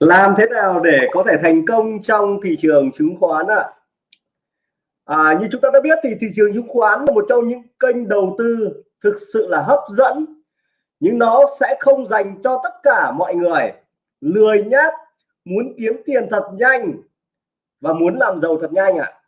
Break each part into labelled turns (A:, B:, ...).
A: làm thế nào để có thể thành công trong thị trường chứng khoán ạ à? à, như chúng ta đã biết thì thị trường chứng khoán là một trong những kênh đầu tư thực sự là hấp dẫn nhưng nó sẽ không dành cho tất cả mọi người lười nhát muốn kiếm tiền thật nhanh và muốn làm giàu thật nhanh ạ à.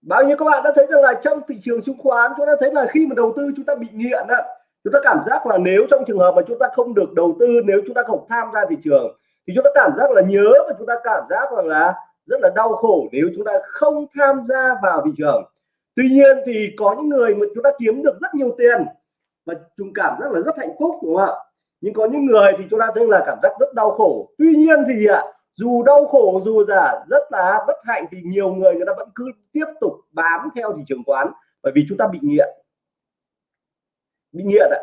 A: bao nhiêu các bạn đã thấy rằng là trong thị trường chứng khoán chúng ta thấy là khi mà đầu tư chúng ta bị nghiện ạ chúng ta cảm giác là nếu trong trường hợp mà chúng ta không được đầu tư, nếu chúng ta không tham gia thị trường, thì chúng ta cảm giác là nhớ và chúng ta cảm giác rằng là rất là đau khổ nếu chúng ta không tham gia vào thị trường. Tuy nhiên thì có những người mà chúng ta kiếm được rất nhiều tiền và chúng cảm giác là rất hạnh phúc, đúng không ạ? Nhưng có những người thì chúng ta thấy là cảm giác rất đau khổ. Tuy nhiên thì ạ dù đau khổ, dù là rất là bất hạnh thì nhiều người người ta vẫn cứ tiếp tục bám theo thị trường quán bởi vì chúng ta bị nghiện bị nghiện ạ.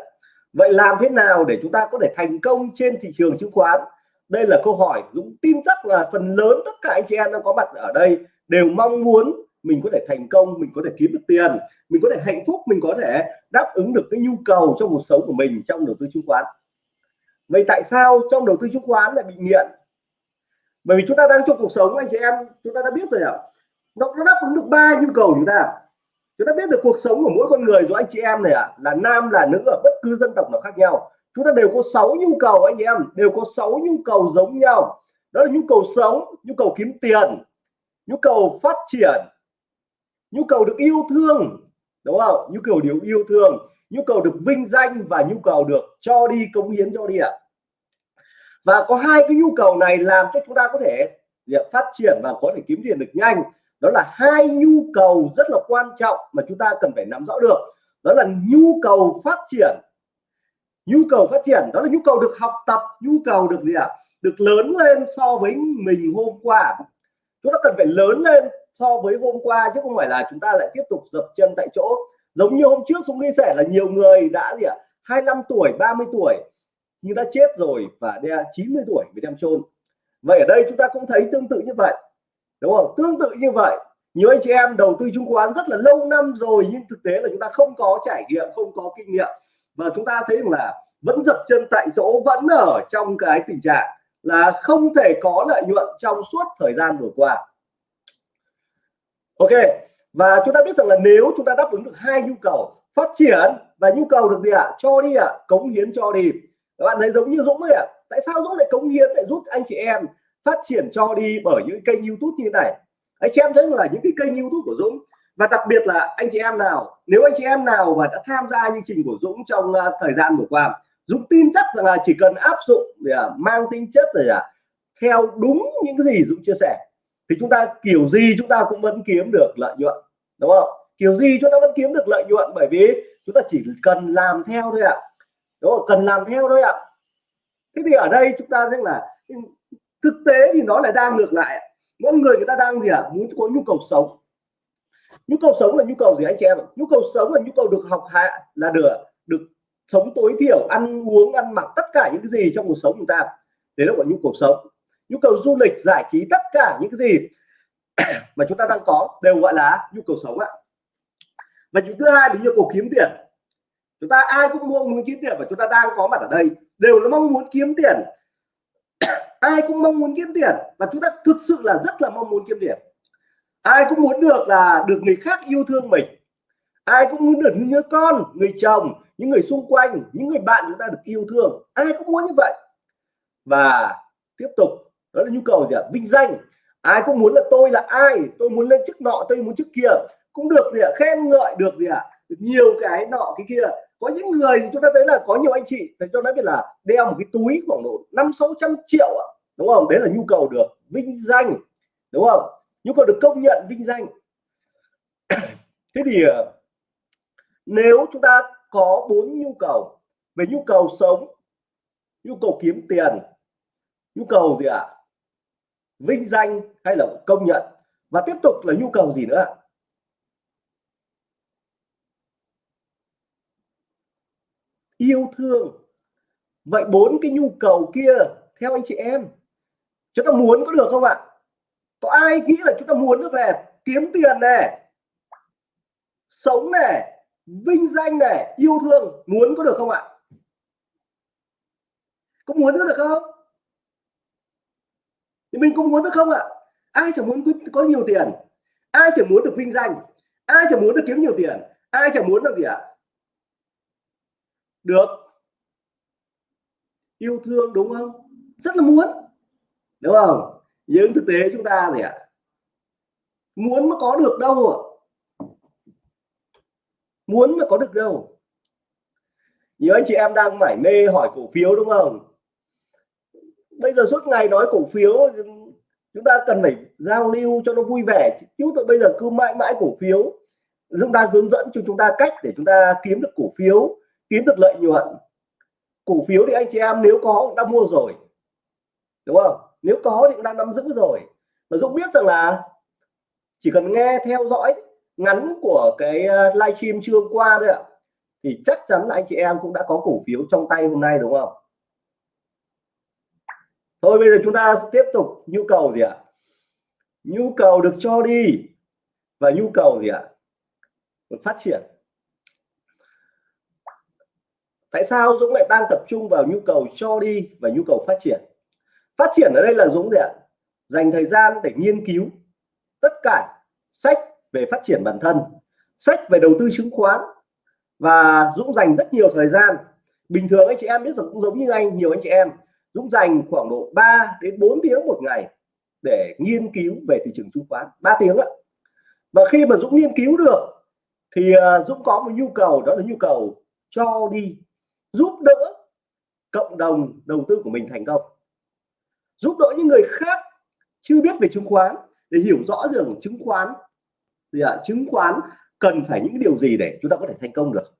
A: Vậy làm thế nào để chúng ta có thể thành công trên thị trường chứng khoán? Đây là câu hỏi Dũng tin chắc là phần lớn tất cả anh chị em đang có mặt ở đây đều mong muốn mình có thể thành công mình có thể kiếm được tiền mình có thể hạnh phúc mình có thể đáp ứng được cái nhu cầu trong cuộc sống của mình trong đầu tư chứng khoán. Vậy tại sao trong đầu tư chứng khoán lại bị nghiện? Bởi vì chúng ta đang trong cuộc sống anh chị em chúng ta đã biết rồi ạ. Nó, nó đáp ứng được ba nhu cầu chúng ta chúng ta biết được cuộc sống của mỗi con người rồi anh chị em này ạ à, là nam là nữ ở bất cứ dân tộc nào khác nhau. Chúng ta đều có 6 nhu cầu anh em đều có 6 nhu cầu giống nhau. Đó là nhu cầu sống nhu cầu kiếm tiền nhu cầu phát triển nhu cầu được yêu thương đúng không? Nhu cầu điều yêu thương nhu cầu được vinh danh và nhu cầu được cho đi cống hiến cho đi ạ. Và có hai cái nhu cầu này làm cho chúng ta có thể phát triển và có thể kiếm tiền được nhanh đó là hai nhu cầu rất là quan trọng mà chúng ta cần phải nắm rõ được. Đó là nhu cầu phát triển. Nhu cầu phát triển, đó là nhu cầu được học tập, nhu cầu được gì ạ? À? được lớn lên so với mình hôm qua. Chúng ta cần phải lớn lên so với hôm qua chứ không phải là chúng ta lại tiếp tục dập chân tại chỗ. Giống như hôm trước chúng chia sẻ là nhiều người đã gì ạ? à? 25 tuổi 30 tuổi, nhưng đã chết rồi và đe 90 tuổi mới đem chôn. Vậy ở đây chúng ta cũng thấy tương tự như vậy đúng không tương tự như vậy, nhiều anh chị em đầu tư chứng khoán rất là lâu năm rồi, nhưng thực tế là chúng ta không có trải nghiệm, không có kinh nghiệm và chúng ta thấy rằng là vẫn dập chân tại chỗ, vẫn ở trong cái tình trạng là không thể có lợi nhuận trong suốt thời gian vừa qua ok, và chúng ta biết rằng là nếu chúng ta đáp ứng được hai nhu cầu phát triển và nhu cầu được gì ạ à? cho đi ạ à? cống hiến cho đi các bạn thấy giống như Dũng ấy ạ à? tại sao Dũng lại cống hiến để giúp anh chị em phát triển cho đi bởi những kênh YouTube như thế này. Anh chị em thấy là những cái kênh YouTube của Dũng và đặc biệt là anh chị em nào nếu anh chị em nào mà đã tham gia chương trình của Dũng trong uh, thời gian vừa qua Dũng tin chắc rằng là chỉ cần áp dụng để uh, mang tính chất rồi à theo đúng những cái gì Dũng chia sẻ thì chúng ta kiểu gì chúng ta cũng vẫn kiếm được lợi nhuận đúng không? Kiểu gì chúng ta vẫn kiếm được lợi nhuận bởi vì chúng ta chỉ cần làm theo thôi ạ. Đúng không? Cần làm theo thôi ạ. Thế thì ở đây chúng ta thấy là thực tế thì nó lại đang ngược lại mỗi người người ta đang gì ạ? À? muốn có nhu cầu sống. Nhu cầu sống là nhu cầu gì anh chị em nhu cầu sống là nhu cầu được học hạ là được được sống tối thiểu, ăn uống, ăn mặc, tất cả những cái gì trong cuộc sống chúng ta. Đấy là gọi nhu cầu sống. Nhu cầu du lịch, giải trí, tất cả những cái gì mà chúng ta đang có đều gọi là nhu cầu sống ạ. Và thứ hai là nhu cầu kiếm tiền. Chúng ta ai cũng mong muốn kiếm tiền và chúng ta đang có mặt ở đây. Đều là mong muốn kiếm tiền. ai cũng mong muốn kiếm tiền và chúng ta thực sự là rất là mong muốn kiếm tiền. Ai cũng muốn được là được người khác yêu thương mình. Ai cũng muốn được nhớ con, người chồng, những người xung quanh, những người bạn chúng ta được yêu thương. Ai cũng muốn như vậy. Và tiếp tục, đó là nhu cầu gì ạ? Vinh danh. Ai cũng muốn là tôi là ai? Tôi muốn lên chức nọ, tôi muốn chức kia. Cũng được gì ạ? Khen ngợi được gì ạ? Được nhiều cái nọ, cái kia. Có những người chúng ta thấy là có nhiều anh chị, thấy cho nói biết là đeo một cái túi khoảng độ năm, sáu trăm triệu ạ đúng không? Đấy là nhu cầu được vinh danh. Đúng không? Nhu cầu được công nhận vinh danh. Thế thì ờ, nếu chúng ta có bốn nhu cầu về nhu cầu sống, nhu cầu kiếm tiền, nhu cầu gì ạ? Vinh danh hay là công nhận? Và tiếp tục là nhu cầu gì nữa yêu thương. Vậy bốn cái nhu cầu kia, theo anh chị em chúng ta muốn có được không ạ? Có ai nghĩ là chúng ta muốn được này kiếm tiền này sống này vinh danh này yêu thương? Muốn có được không ạ? Có muốn nữa được không? Thì mình cũng muốn được không ạ? Ai chẳng muốn có nhiều tiền? Ai chẳng muốn được vinh danh? Ai chẳng muốn được kiếm nhiều tiền? Ai chẳng muốn được gì ạ? Được. Yêu thương đúng không? Rất là muốn đúng không? Nhưng thực tế chúng ta gì ạ, muốn mà có được đâu ạ? Muốn mà có được đâu? Nhiều anh chị em đang mải mê hỏi cổ phiếu đúng không? Bây giờ suốt ngày nói cổ phiếu, chúng ta cần phải giao lưu cho nó vui vẻ chứ. Bây giờ cứ mãi mãi cổ phiếu, chúng ta hướng dẫn cho chúng ta cách để chúng ta kiếm được cổ phiếu, kiếm được lợi nhuận. Cổ phiếu thì anh chị em nếu có cũng đã mua rồi. Đúng không? Nếu có thì cũng đang nắm giữ rồi. Và Dũng biết rằng là chỉ cần nghe theo dõi ngắn của cái ờ, livestream trưa qua thôi ạ, thì chắc chắn là anh chị em cũng đã có cổ phiếu trong tay hôm nay, đúng không? Thôi, bây giờ chúng ta tiếp tục. Nhu cầu gì ạ? Nhu cầu được cho đi. Và nhu cầu gì ạ? Phát triển. Tại sao Dũng lại đang tập trung vào nhu cầu cho đi và nhu cầu phát triển? Phát triển ở đây là Dũng gì ạ. Dành thời gian để nghiên cứu tất cả sách về phát triển bản thân, sách về đầu tư chứng khoán. Và Dũng dành rất nhiều thời gian. Bình thường anh chị em biết rằng cũng giống như anh, nhiều anh chị em. Dũng dành khoảng độ 3 đến 4 tiếng một ngày để nghiên cứu về thị trường chứng khoán. 3 tiếng ạ. Và khi mà Dũng nghiên cứu được, thì ờ, Dũng có một nhu cầu, đó là nhu cầu cho đi giúp đỡ cộng đồng đầu tư của mình thành công giúp đỡ những người khác chưa biết về chứng khoán, để hiểu rõ rằng chứng khoán thì ạ? Chứng khoán cần phải những điều gì để chúng ta có thể thành công được?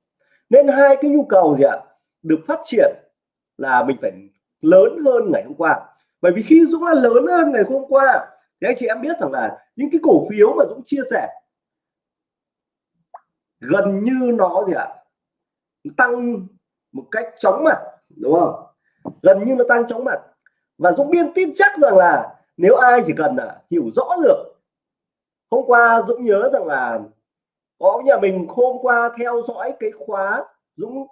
A: Nên hai cái nhu cầu, gì ạ, được phát triển là mình phải lớn hơn ngày hôm qua. Bởi vì khi Dũng là lớn hơn ngày hôm qua, thì anh chị em biết rằng là những cái cổ phiếu mà Dũng chia sẻ, gần như nó, gì ạ, tăng một cách chóng mặt, đúng không? Gần như nó tăng chóng mặt và Dũng biên tin chắc rằng là nếu ai chỉ cần là hiểu rõ được, hôm qua Dũng nhớ rằng là có nhà mình hôm qua theo dõi cái khóa Dũng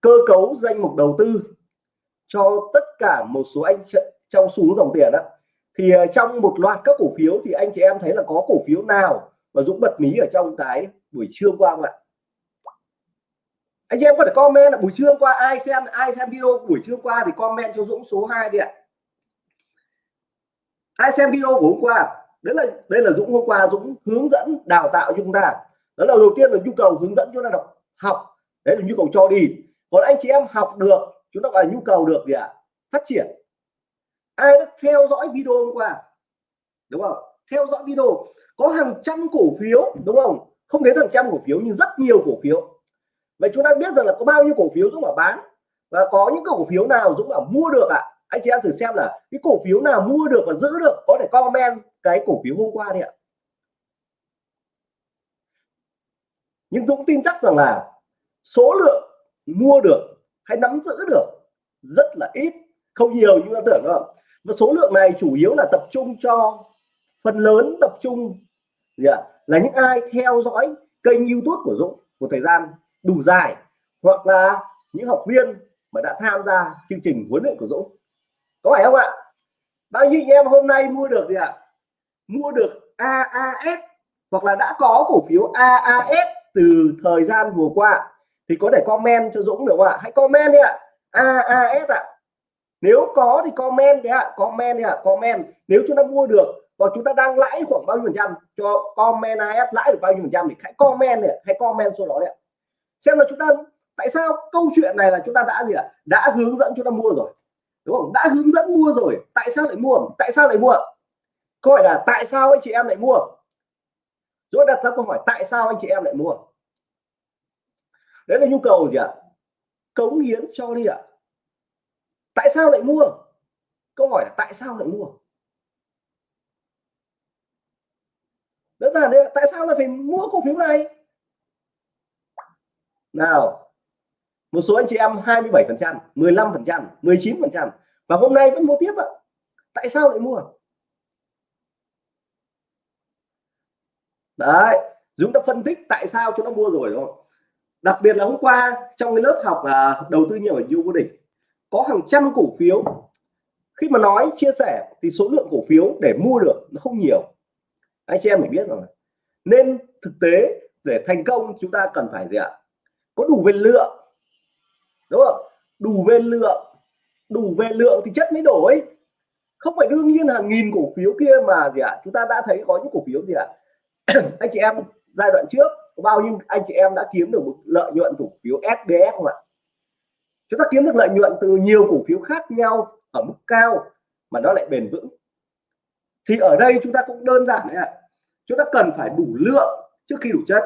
A: cơ cấu danh mục đầu tư cho tất cả một số anh trong xuống dòng tiền đó thì à, trong một loạt các cổ phiếu thì anh chị em thấy là có cổ phiếu nào mà Dũng bật mí ở trong cái buổi trưa qua không ạ? Anh chị em có thể comment là buổi trưa qua ai xem ai xem video buổi trưa qua thì comment cho Dũng số 2 đi ạ. Ai xem video của hôm qua? Đấy là, đây là Dũng hôm qua, Dũng hướng dẫn, đào tạo chúng ta. Đó là đầu tiên là nhu cầu hướng dẫn cho ta đọc, học. Đấy là nhu cầu cho đi. Còn anh chị em học được, chúng ta gọi là nhu cầu được gì ạ? Phát triển. Ai đã theo dõi video hôm qua? Đúng không? Theo dõi video. Có hàng trăm cổ phiếu, đúng không? Không đến hàng trăm cổ phiếu, nhưng rất nhiều cổ phiếu vậy chúng ta biết rằng là có bao nhiêu cổ phiếu Dũng bảo bán? Và có những cổ phiếu nào Dũng bảo mua được ạ? À? anh chị em thử xem là cái cổ phiếu nào mua được và giữ được, có thể comment cái cổ phiếu hôm qua đi ạ. Nhưng Dũng tin chắc rằng là số lượng mua được hay nắm giữ được rất là ít, không nhiều như ta tưởng đâu. Và số lượng này chủ yếu là tập trung cho phần lớn tập trung là những ai theo dõi kênh YouTube của Dũng một thời gian đủ dài hoặc là những học viên mà đã tham gia chương trình huấn luyện của Dũng. Có phải không ạ? Bao nhiêu em hôm nay mua được gì ạ? Mua được AAS hoặc là đã có cổ phiếu AAS từ thời gian vừa qua thì có thể comment cho Dũng được không ạ? Hãy comment đi ạ. AAS ạ. Nếu có thì comment đấy ạ. Comment đi ạ. Comment. Nếu chúng ta mua được và chúng ta đang lãi khoảng bao nhiêu phần trăm, cho comment AS lãi được bao nhiêu phần trăm thì hãy comment này hãy comment số đó đấy ạ xem là chúng ta, tại sao câu chuyện này là chúng ta đã gì ạ? Đã hướng dẫn chúng ta mua rồi. Đúng không? Đã hướng dẫn mua rồi. Tại sao lại mua? Tại sao lại mua? Câu hỏi là tại sao anh chị em lại mua? Rồi đặt ra câu hỏi tại sao anh chị em lại mua? Đấy là nhu cầu gì ạ? Cống hiến cho đi ạ. Tại sao lại mua? Câu hỏi là tại sao lại mua? Đơn giản đấy tại sao lại phải mua cổ phiếu này? Nào một số anh chị em 27 phần trăm 15 phần trăm 19 phần trăm. Và hôm nay vẫn mua tiếp ạ. Tại sao lại mua? Đấy chúng ta phân tích tại sao chúng nó mua rồi đúng không? Đặc biệt là hôm qua trong cái lớp học à, đầu tư nhiều ở du vô địch có hàng trăm cổ phiếu. Khi mà nói chia sẻ thì số lượng cổ phiếu để mua được nó không nhiều. Anh chị em phải biết rồi. Nên thực tế để thành công chúng ta cần phải gì ạ? Có đủ về lượng. Đúng không? Đủ về lượng. Đủ về lượng thì chất mới đổi. Không phải đương nhiên hàng nghìn cổ phiếu kia mà gì ạ? Chúng ta đã thấy có những cổ phiếu gì ạ? Anh chị em, giai đoạn trước bao nhiêu anh chị em đã kiếm được một lợi nhuận cổ phiếu SBS không ạ? Chúng ta kiếm được lợi nhuận từ nhiều cổ phiếu khác nhau ở mức cao mà nó lại bền vững. Thì ở đây chúng ta cũng đơn giản đấy ạ. Chúng ta cần phải đủ lượng trước khi đủ chất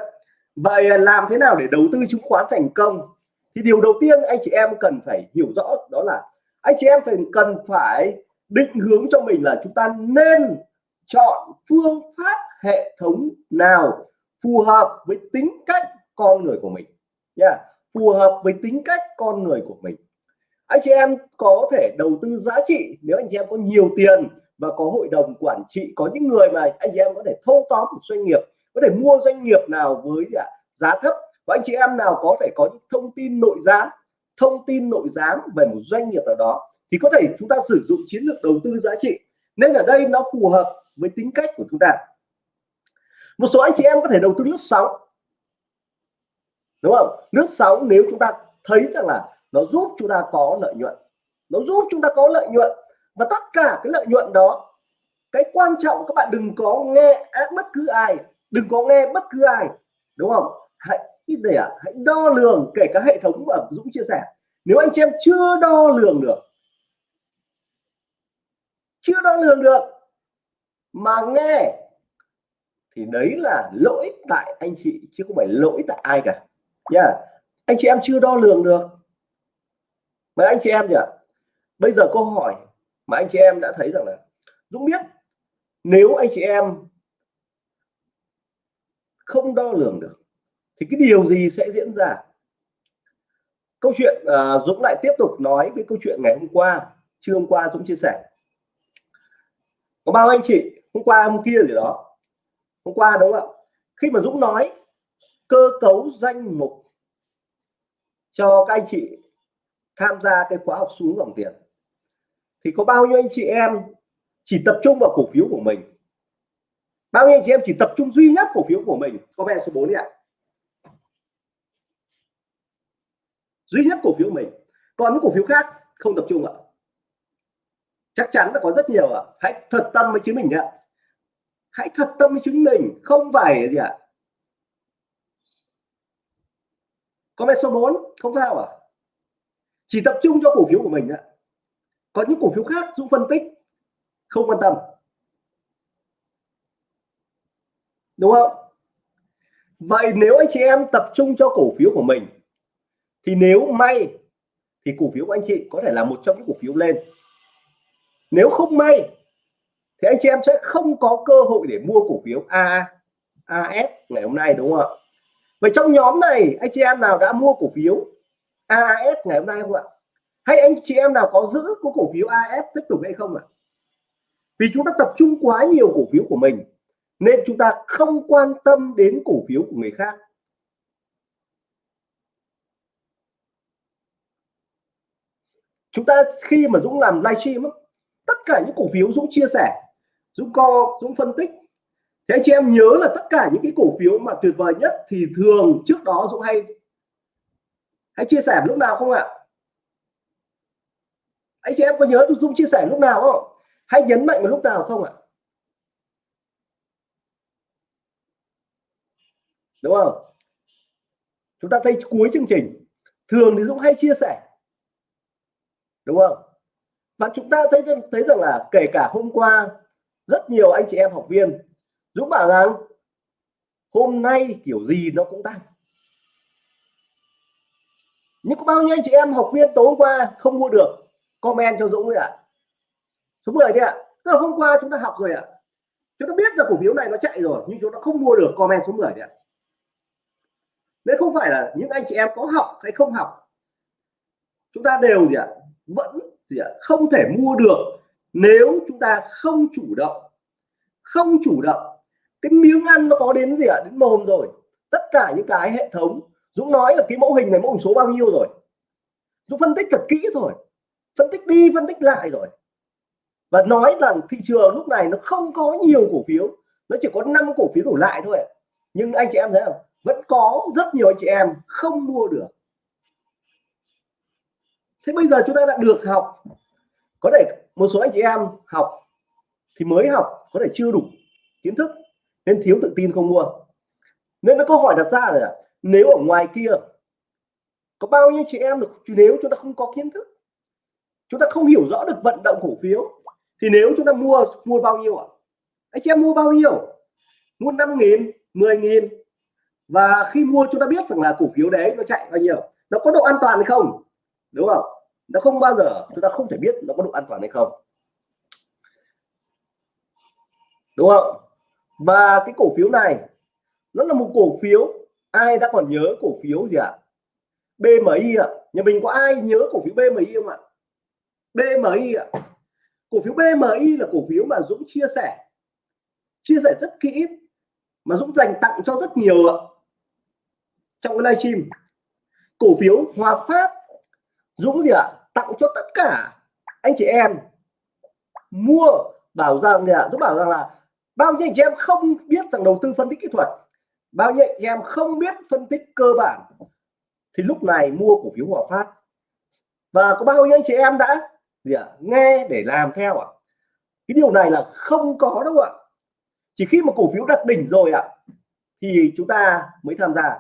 A: vậy à, làm thế nào để đầu tư chứng khoán thành công thì điều đầu tiên anh chị em cần phải hiểu rõ đó là anh chị em phải cần phải định hướng cho mình là chúng ta nên chọn phương pháp hệ thống nào phù hợp với tính cách con người của mình nha yeah. phù hợp với tính cách con người của mình anh chị em có thể đầu tư giá trị nếu anh chị em có nhiều tiền và có hội đồng quản trị, có những người mà anh chị em có thể thâu tóm một doanh nghiệp có thể mua doanh nghiệp nào với à, giá thấp và anh chị em nào có thể có những thông tin nội gián, thông tin nội gián về một doanh nghiệp nào đó thì có thể chúng ta sử dụng chiến lược đầu tư giá trị. Nên ở đây nó phù hợp với tính cách của chúng ta. Một số anh chị em có thể đầu tư lướt sóng. Đúng không? Lướt sóng nếu chúng ta thấy rằng là nó giúp chúng ta có lợi nhuận. Nó giúp chúng ta có lợi nhuận. Và tất cả cái lợi nhuận đó, cái quan trọng các bạn đừng có nghe bất cứ ai đừng có nghe bất cứ ai đúng không? Hãy để à, hãy đo lường kể cả hệ thống mà Dũng chia sẻ. Nếu anh chị em chưa đo lường được chưa đo lường được mà nghe thì đấy là lỗi tại anh chị chứ không phải lỗi tại ai cả. Nha yeah. anh chị em chưa đo lường được. Mà anh chị em nhỉ bây giờ câu hỏi mà anh chị em đã thấy rằng là Dũng biết nếu anh chị em không đo lường được thì cái điều gì sẽ diễn ra? Câu chuyện uh, Dũng lại tiếp tục nói với câu chuyện ngày hôm qua trưa hôm qua Dũng chia sẻ. Có bao anh chị hôm qua hôm kia gì đó hôm qua đúng không ạ? Khi mà Dũng nói cơ cấu danh mục cho các anh chị tham gia cái khóa học xuống dòng tiền thì có bao nhiêu anh chị em chỉ tập trung vào cổ phiếu của mình? Bao nhiêu anh chị em chỉ tập trung duy nhất cổ phiếu của mình? Comment số 4 đi ạ. Duy nhất cổ phiếu mình. Còn những cổ phiếu khác, không tập trung ạ. Chắc chắn là có rất nhiều ạ. Hãy thật tâm với chính mình ạ. Hãy thật tâm với chính mình, không phải gì ạ. Comment số 4 không sao à chỉ tập trung cho cổ phiếu của mình ạ. Có những cổ phiếu khác Dũng phân tích, không quan tâm. Đúng không? Vậy nếu anh chị em tập trung cho cổ phiếu của mình, thì nếu may, thì cổ phiếu của anh chị có thể là một trong những cổ phiếu lên. Nếu không may, thì anh chị em sẽ không có cơ hội để mua cổ phiếu A AS ngày hôm nay, đúng không ạ? Vậy trong nhóm này, anh chị em nào đã mua cổ phiếu AS ngày hôm nay không ạ? Hay anh chị em nào có giữ có cổ phiếu AS tiếp tục hay không ạ? Vì chúng ta tập trung quá nhiều cổ phiếu của mình nên chúng ta không quan tâm đến cổ phiếu của người khác. Chúng ta khi mà Dũng làm livestream tất cả những cổ phiếu Dũng chia sẻ, Dũng co, Dũng phân tích. Thế anh chị em nhớ là tất cả những cái cổ phiếu mà tuyệt vời nhất thì thường trước đó Dũng hay hãy chia sẻ lúc nào không ạ? Anh chị em có nhớ Dũng chia sẻ lúc nào không? Hãy nhấn mạnh vào lúc nào không ạ? Đúng không chúng ta thấy cuối chương trình, thường thì Dũng hay chia sẻ đúng không và chúng ta thấy thấy rằng là kể cả hôm qua, rất nhiều anh chị em học viên, Dũng bảo rằng, hôm nay kiểu gì nó cũng tăng nhưng có bao nhiêu anh chị em học viên tối hôm qua không mua được comment cho Dũng đi ạ à? số 10 đi ạ à. tức là hôm qua chúng ta học rồi ạ à. chúng ta biết là cổ phiếu này nó chạy rồi, nhưng chúng ta không mua được comment số 10 đi ạ à nếu không phải là những anh chị em có học hay không học. Chúng ta đều gì ạ à, vẫn gì ạ à, không thể mua được nếu chúng ta không chủ động. Không chủ động. Cái miếng ăn nó có đến gì ạ à, đến mồm rồi. Tất cả những cái hệ thống Dũng nói là cái mẫu hình này mẫu hình số bao nhiêu rồi. Dũng phân tích thật kỹ rồi. Phân tích đi phân tích lại rồi. Và nói rằng thị trường lúc này nó không có nhiều cổ phiếu. Nó chỉ có 5 cổ phiếu đổ lại thôi nhưng anh chị em thấy không? Có rất nhiều anh chị em không mua được. Thế bây giờ chúng ta đã được học, có thể một số anh chị em học thì mới học, có thể chưa đủ kiến thức, nên thiếu tự tin không mua. Nên nó câu hỏi đặt ra là nếu ở ngoài kia có bao nhiêu chị em được nếu chúng ta không có kiến thức, chúng ta không hiểu rõ được vận động cổ phiếu, thì nếu chúng ta mua mua bao nhiêu ạ? Anh chị em mua bao nhiêu? Mua 5 nghìn 10 nghìn và khi mua chúng ta biết rằng là cổ phiếu đấy nó chạy bao nhiêu, nó có độ an toàn hay không, đúng không nó không bao giờ, chúng ta không thể biết nó có độ an toàn hay không đúng không và cái cổ phiếu này, nó là một cổ phiếu, ai đã còn nhớ cổ phiếu gì ạ à? BMI ạ à? nhà mình có ai nhớ cổ phiếu BMI không ạ BMI ạ à? cổ phiếu BMI là cổ phiếu mà Dũng chia sẻ chia sẻ rất kỹ, mà Dũng dành tặng cho rất nhiều ạ trong cái livestream. Cổ phiếu Hòa Phát, Dũng gì ạ? Tặng cho tất cả anh chị em mua, bảo rằng gì ạ? Dũng bảo rằng là bao nhiêu anh chị em không biết rằng đầu tư phân tích kỹ thuật, bao nhiêu anh chị em không biết phân tích cơ bản, thì lúc này mua cổ phiếu Hòa Phát. Và có bao nhiêu anh chị em đã gì ạ? Nghe để làm theo ạ. Cái điều này là không có đâu ạ. Chỉ khi mà cổ phiếu đặt đỉnh rồi ạ, thì chúng ta mới tham gia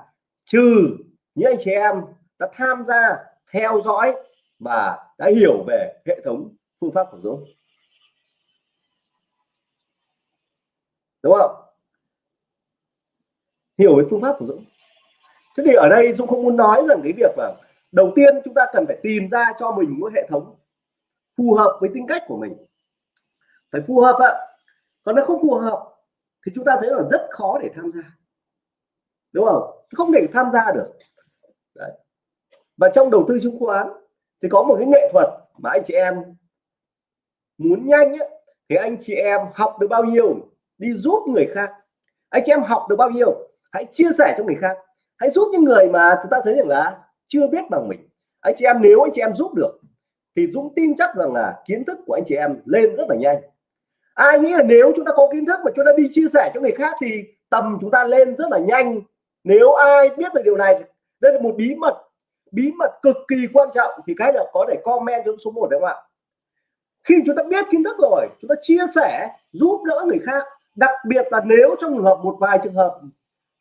A: trừ những anh chị em đã tham gia, theo dõi và đã hiểu về hệ thống phương pháp của Dũng đúng không? Hiểu về phương pháp của Dũng thế thì ở đây Dũng không muốn nói rằng cái việc mà đầu tiên chúng ta cần phải tìm ra cho mình một hệ thống phù hợp với tính cách của mình. Phải phù hợp ạ. Còn nó không phù hợp thì chúng ta thấy là rất khó để tham gia đúng không? Không thể tham gia được. Đấy. và trong đầu tư chứng khoán thì có một cái nghệ thuật mà anh chị em muốn nhanh ấy, thì anh chị em học được bao nhiêu đi giúp người khác. Anh chị em học được bao nhiêu hãy chia sẻ cho người khác. Hãy giúp những người mà chúng ta thấy rằng là chưa biết bằng mình. Anh chị em nếu anh chị em giúp được thì Dũng tin chắc rằng là kiến thức của anh chị em lên rất là nhanh. Ai nghĩ là nếu chúng ta có kiến thức mà chúng ta đi chia sẻ cho người khác thì tầm chúng ta lên rất là nhanh nếu ai biết được điều này đây là một bí mật bí mật cực kỳ quan trọng thì cái là có thể comment trong số 1 đấy không ạ? Khi chúng ta biết kiến thức rồi, chúng ta chia sẻ, giúp đỡ người khác, đặc biệt là nếu trong trường hợp một vài trường hợp,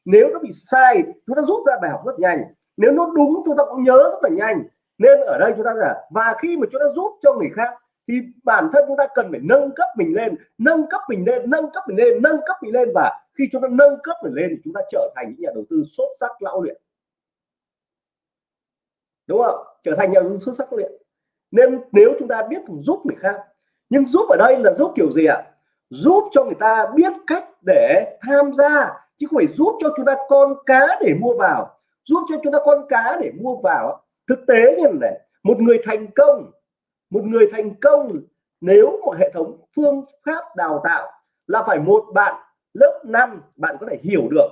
A: nếu nó bị sai, chúng ta rút ra bài học rất nhanh. Nếu nó đúng, chúng ta cũng nhớ rất là nhanh. Nên ở đây chúng ta là, và khi mà chúng ta giúp cho người khác thì bản thân chúng ta cần phải nâng cấp mình lên, nâng cấp mình lên, nâng cấp mình lên, nâng cấp mình lên và khi chúng ta nâng cấp để lên thì chúng ta trở thành những nhà đầu tư xuất sắc lão luyện. Đúng không? Trở thành nhà đầu tư xuất sắc lão luyện. Nên nếu chúng ta biết giúp người khác, nhưng giúp ở đây là giúp kiểu gì ạ? Giúp cho người ta biết cách để tham gia, chứ không phải giúp cho chúng ta con cá để mua vào. Giúp cho chúng ta con cá để mua vào thực tế như này, một người thành công, một người thành công, nếu một hệ thống phương pháp đào tạo là phải một bạn lớp 5 bạn có thể hiểu được.